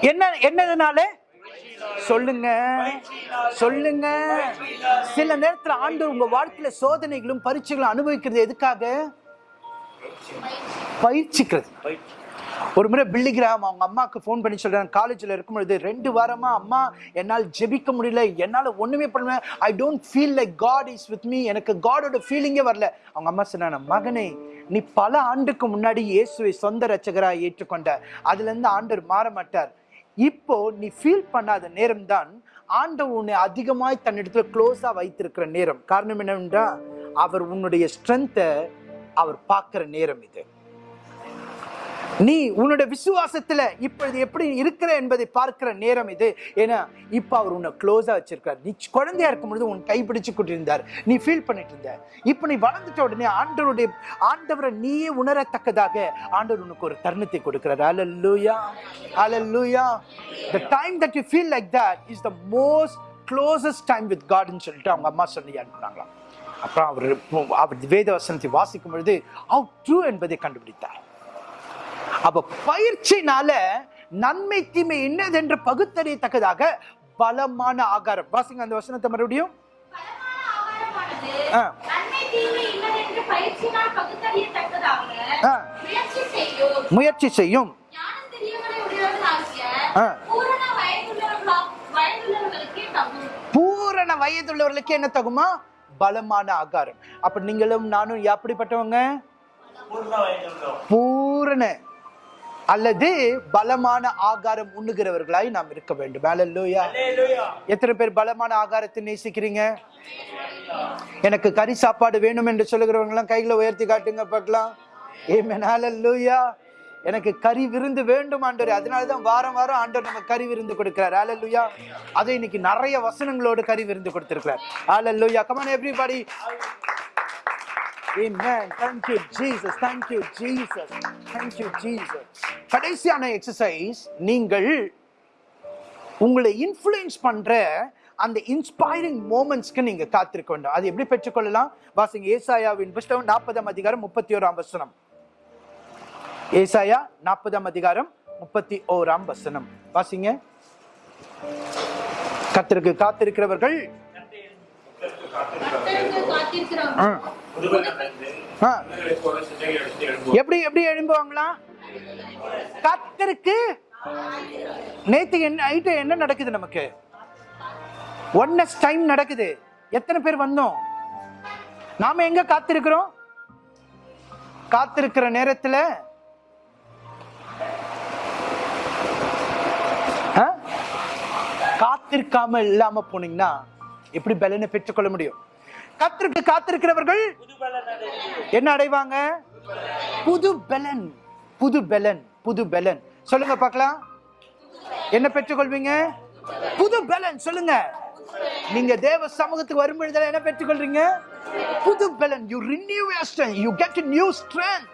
என்ன என்னதுனால? சொல்லுங்க. சொல்லுங்க. சில நேரத்துல ஆண்டு உங்க வாழ்க்கையில சோதனைகளும் பரீட்சைகளும் அனுபவிக்கிறது எதுக்காக? பயிற்சிக்கிறது. ஒரு முறை பில்லிகிராம் அவங்க அம்மாவுக்கு ஃபோன் பண்ணி சொல்கிறாங்க காலேஜில் இருக்கும் பொழுது ரெண்டு வாரமாக அம்மா என்னால் ஜெபிக்க முடியல என்னால் ஒன்றுமே பண்ண I don't feel like God is with me எனக்கு காடோட ஃபீலிங்கே வரல. அவங்க அம்மா சொன்னாங்க மகனே நீ பல ஆண்டுக்கு முன்னாடி இயேசுவை சொந்த ரட்சகராக ஏற்றுக்கொண்ட அதுலேருந்து ஆண்டர் ஆண்டவர் மாற மாட்டார் இப்போ நீ ஃபீல் பண்ணாத நேரம் தான் ஆண்டவர் உன்னை அதிகமாய் தன்னிடத்துல க்ளோஸாக வைத்திருக்கிற நேரம். காரணம் என்னவென்றால் அவர் உன்னுடைய ஸ்ட்ரென்த்தை அவர் பார்க்குற நேரம் இது. நீ உன்னோட விசுவாசத்துல இப்பொழுது எப்படி இருக்கிற என்பதை பார்க்கிற நேரம் இது. ஏன்னா இப்ப அவர் உன்னை க்ளோஸா வச்சிருக்கார் நீ குழந்தையா இருக்கும் பொழுது உன் கைப்பிடிச்சு கொண்டிருந்தார். நீ ஃபீல் பண்ணிட்டு இருந்த. இப்ப நீ வளர்ந்துட்ட உடனே ஆண்டவருடைய ஆண்டவரை நீயே உணரத்தக்கதாக ஆண்டவர் உனக்கு ஒரு தருணத்தை கொடுக்கிறார். Hallelujah hallelujah the time that you feel like that is the most closest time with God சொல்லிட்டு அவங்க அம்மா சொல்லி அனுப்புனாங்களாம். அப்புறம் அவர் அவர் வேத வசனத்தை வாசிக்கும் பொழுது how ட்ரூ என்பதை கண்டுபிடித்தார். அப்ப பயிற்சினால நன்மை தீமை என்னதென்று பகுத்தறியத்தக்கதாக பலமான ஆகாரம். வாசிங்க அந்த வசனத்தை மறுபடியும். முயற்சி செய்யும். பூரண வயதுள்ளவர்களுக்கு என்ன தகுமா? பலமான ஆகாரம். அப்ப நீங்களும் நானும் எப்படிப்பட்டவங்க பூரண. அல்லது பலமான ஆகாரம் உண்ணுகிறவர்களாய் நாம் இருக்க வேண்டும். அல்லேலூயா எத்தனை பேர் பலமான ஆகாரத்தை நேசிக்கிறீங்க? எனக்கு கறி சாப்பாடு வேணும் என்று சொல்லுகிறவங்க எல்லாம் கைகளை உயர்த்தி காட்டுங்க பார்க்கலாம். ஏமேன் ஹalleluya எனக்கு கறி விருந்து வேண்டும் ஆண்டவர். அதனால தான் வாரம் வாரம் ஆண்டவர் நம்ம கறி விருந்து கொடுக்கிறார். ஹalleluya அது இன்னைக்கு நிறைய வசனங்களோடு கறி விருந்து கொடுத்திருக்கிறார். Come on everybody. Amen. Thank you, Jesus. Thank you, Jesus. Thank you, Jesus. கடைசியான எக்ஸசைஸ் நீங்கள் உங்களை இன்ஃப்ளூயன்ஸ் பண்ற அந்த இன்ஸ்பைரிங் மூமெண்ட்ஸ்க்கு நீங்க காத்திருக்க வேண்டும். அது எப்படி பெற்றுக்கொள்ளலாம்? வாசிங்க. ஏசாயாவின் புஸ்தகம் நாற்பதாம் அதிகாரம் முப்பத்தி ஓராம் வசனம். ஏசாயா நாற்பதாம் அதிகாரம் முப்பத்தி ஓராம் வசனம். வாசிங்க. கத்திற்கு காத்திருக்கிறவர்கள். எப்படி எப்படி எழும்புவாங்களா? கத்தருக்கு. நேத்து என்ன நைட்டு என்ன நடக்குது நமக்கு? ஒன்னஸ் டைம் நடக்குது. எத்தனை பேர் வந்தோம்? நாம எங்க காத்திருக்கிறோம்? காத்திருக்கிற நேரத்துல? காத்திருக்காம இல்லாம போனீங்கன்னா எப்படி பலனை பெற்றுக்கொள்ள முடியும்? கத்திற்கு காத்திருக்கிறவர்கள் என்ன அடைவாங்க? புது பெலன் புது பெலன் புது பெலன் சொல்லுங்க பார்க்கலாம். என்ன பெற்றுக்கொள்வீங்க? புது பெலன் சொல்லுங்க. நீங்க தேவ சமூகத்துக்கு வரும் பொழுது என்ன பெற்றுக்கொள்றீங்க? புது பெலன் you renew your strength you get new strength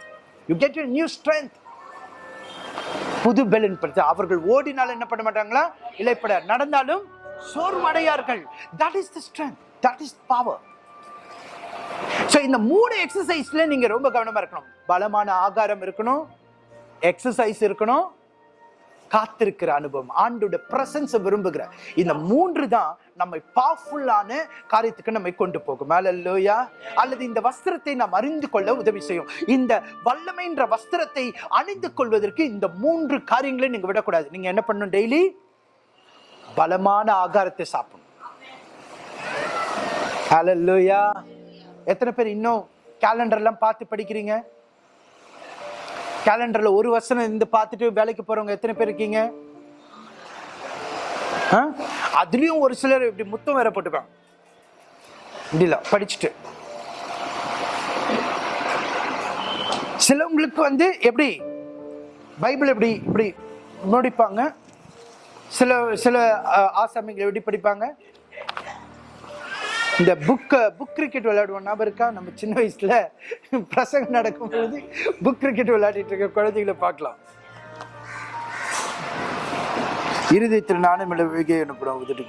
you get a new strength புது பெலன் படுத்து அவர்கள் ஓடினாலும் என்ன பண்ண மாட்டாங்களா? இலைப்பட நடந்தாலும் சோர்வடையார்கள். That is the strength that is power so இந்த மூணு எக்ஸசைஸ்ல நீங்கள் ரொம்ப கவனமாக இருக்கணும். பலமான ஆகாரம் இருக்கணும் எக்ஸசைஸ் இருக்கணும் காத்திருக்கிற அனுபவம் ஆண்டோட பிரசன்ஸை விரும்புகிற. இந்த மூன்று தான் நம்மை பவர்ஃபுல்லான காரியத்துக்கு நம்மை கொண்டு போகும். அல்லையா அல்லது இந்த வஸ்திரத்தை நாம் அறிந்து கொள்ள உதவி செய்யும். இந்த வல்லமைன்ற வஸ்திரத்தை அணிந்து கொள்வதற்கு இந்த மூன்று காரியங்களை நீங்கள் விடக்கூடாது. நீங்க என்ன பண்ணணும் டெய்லி பலமான ஆகாரத்தை சாப்பிடணும். அல்லையா எத்தனை பேர் இன்னும் கேலண்டர்லாம் பார்த்து படிக்கிறீங்க? கேலண்டரில் ஒரு வருஷம் இருந்து பார்த்துட்டு வேலைக்கு போகிறவங்க எத்தனை பேர் இருக்கீங்க? அதுலேயும் ஒரு சிலர் இப்படி முத்தம் வேற போட்டுப்பாங்க இல்ல படிச்சுட்டு. சிலவங்களுக்கு வந்து எப்படி பைபிள் எப்படி இப்படி முடிப்பாங்க. சில சில ஆசாமிகள் எப்படி படிப்பாங்க? இந்த புக்கை புக் கிரிக்கெட் விளையாடுவோம். ஞாபகம் இருக்கா? நம்ம சின்ன வயசில் பிரசங்கம் நடக்கும்போது புக் கிரிக்கெட் விளையாடிட்டு இருக்க குழந்தைகளை பார்க்கலாம். இறுதி திருநானும் விகை அனுப்புறோம் உதட்டு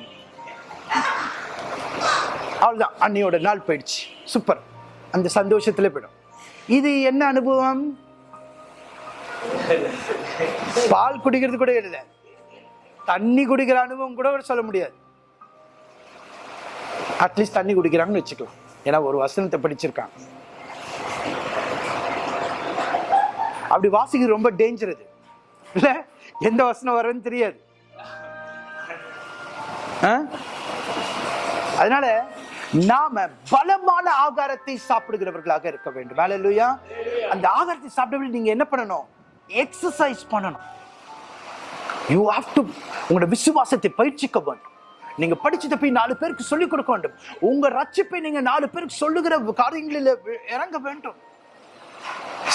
அவ்வளோதான் அன்னையோட நாள் போயிடுச்சு. சூப்பர் அந்த சந்தோஷத்தில் போயிடும். இது என்ன அனுபவம்? பால் குடிக்கிறது கூட இல்லை. தண்ணி குடிக்கிற அனுபவம் கூட சொல்ல முடியாது. அட்லீஸ்ட் தண்ணி குடிக்கிறாங்கன்னு வச்சுக்கலாம். ஏன்னா ஒரு வசனத்தை படிச்சிருக்காங்க அப்படி வாசிக்கிறது ரொம்ப டேஞ்சர் அது இல்லை? எந்த வசனம் வரும்னு தெரியாது. அதனால நாம பலமான ஆகாரத்தை சாப்பிடுகிறவர்களாக இருக்க வேண்டும். வேலை இல்லையா அந்த ஆகாரத்தை சாப்பிடவே நீங்க என்ன பண்ணணும்? எக்ஸசைஸ் பண்ணணும். யூ ஹாவ் டு உங்களோட விசுவாசத்தை பயிற்சிக்க வேண்டும். நீங்க படிச்சதை போய் நாலு பேருக்கு சொல்லிக் கொடுக்க வேண்டும். உங்க ரட்சிப்பை நீங்க நாலு பேருக்கு சொல்லுகிற காரியங்களில் இறங்க வேண்டும்.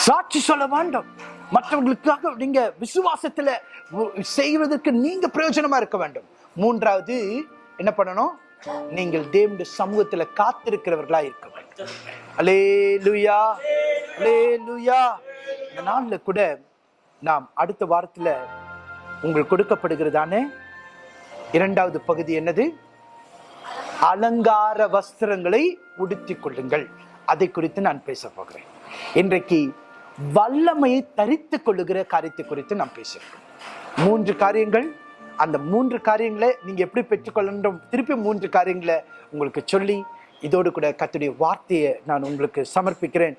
சாட்சி சொல்ல வேண்டும். மற்றவர்களுக்காக நீங்க விசுவாசத்துல செய்வதற்கு நீங்க பிரயோஜனமா இருக்க வேண்டும். மூன்றாவது என்ன பண்ணணும்? நீங்கள் தேவனுடைய சமூகத்துல காத்திருக்கிறவர்களா இருக்க வேண்டும். அலே லுயா அலே லுயா இந்த கூட நாம் அடுத்த வாரத்துல உங்களுக்கு கொடுக்கப்படுகிறதானே இரண்டாவது பகுதி என்னது? அலங்கார வஸ்திரங்களை உடுத்திக் கொள்ளுங்கள். அதை குறித்து நான் பேச போகிறேன். இன்றைக்கு வல்லமையை தரித்துக் கொள்ளுகிற காரியத்தை குறித்து நான் பேசுகிறேன் மூன்று காரியங்கள் அந்த மூன்று காரியங்களை நீங்க எப்படி பெற்றுக்கொள்ளணும் திருப்பி மூன்று காரியங்களை உங்களுக்கு சொல்லி இதோடு கூட கத்துடைய வார்த்தையை நான் உங்களுக்கு சமர்ப்பிக்கிறேன்.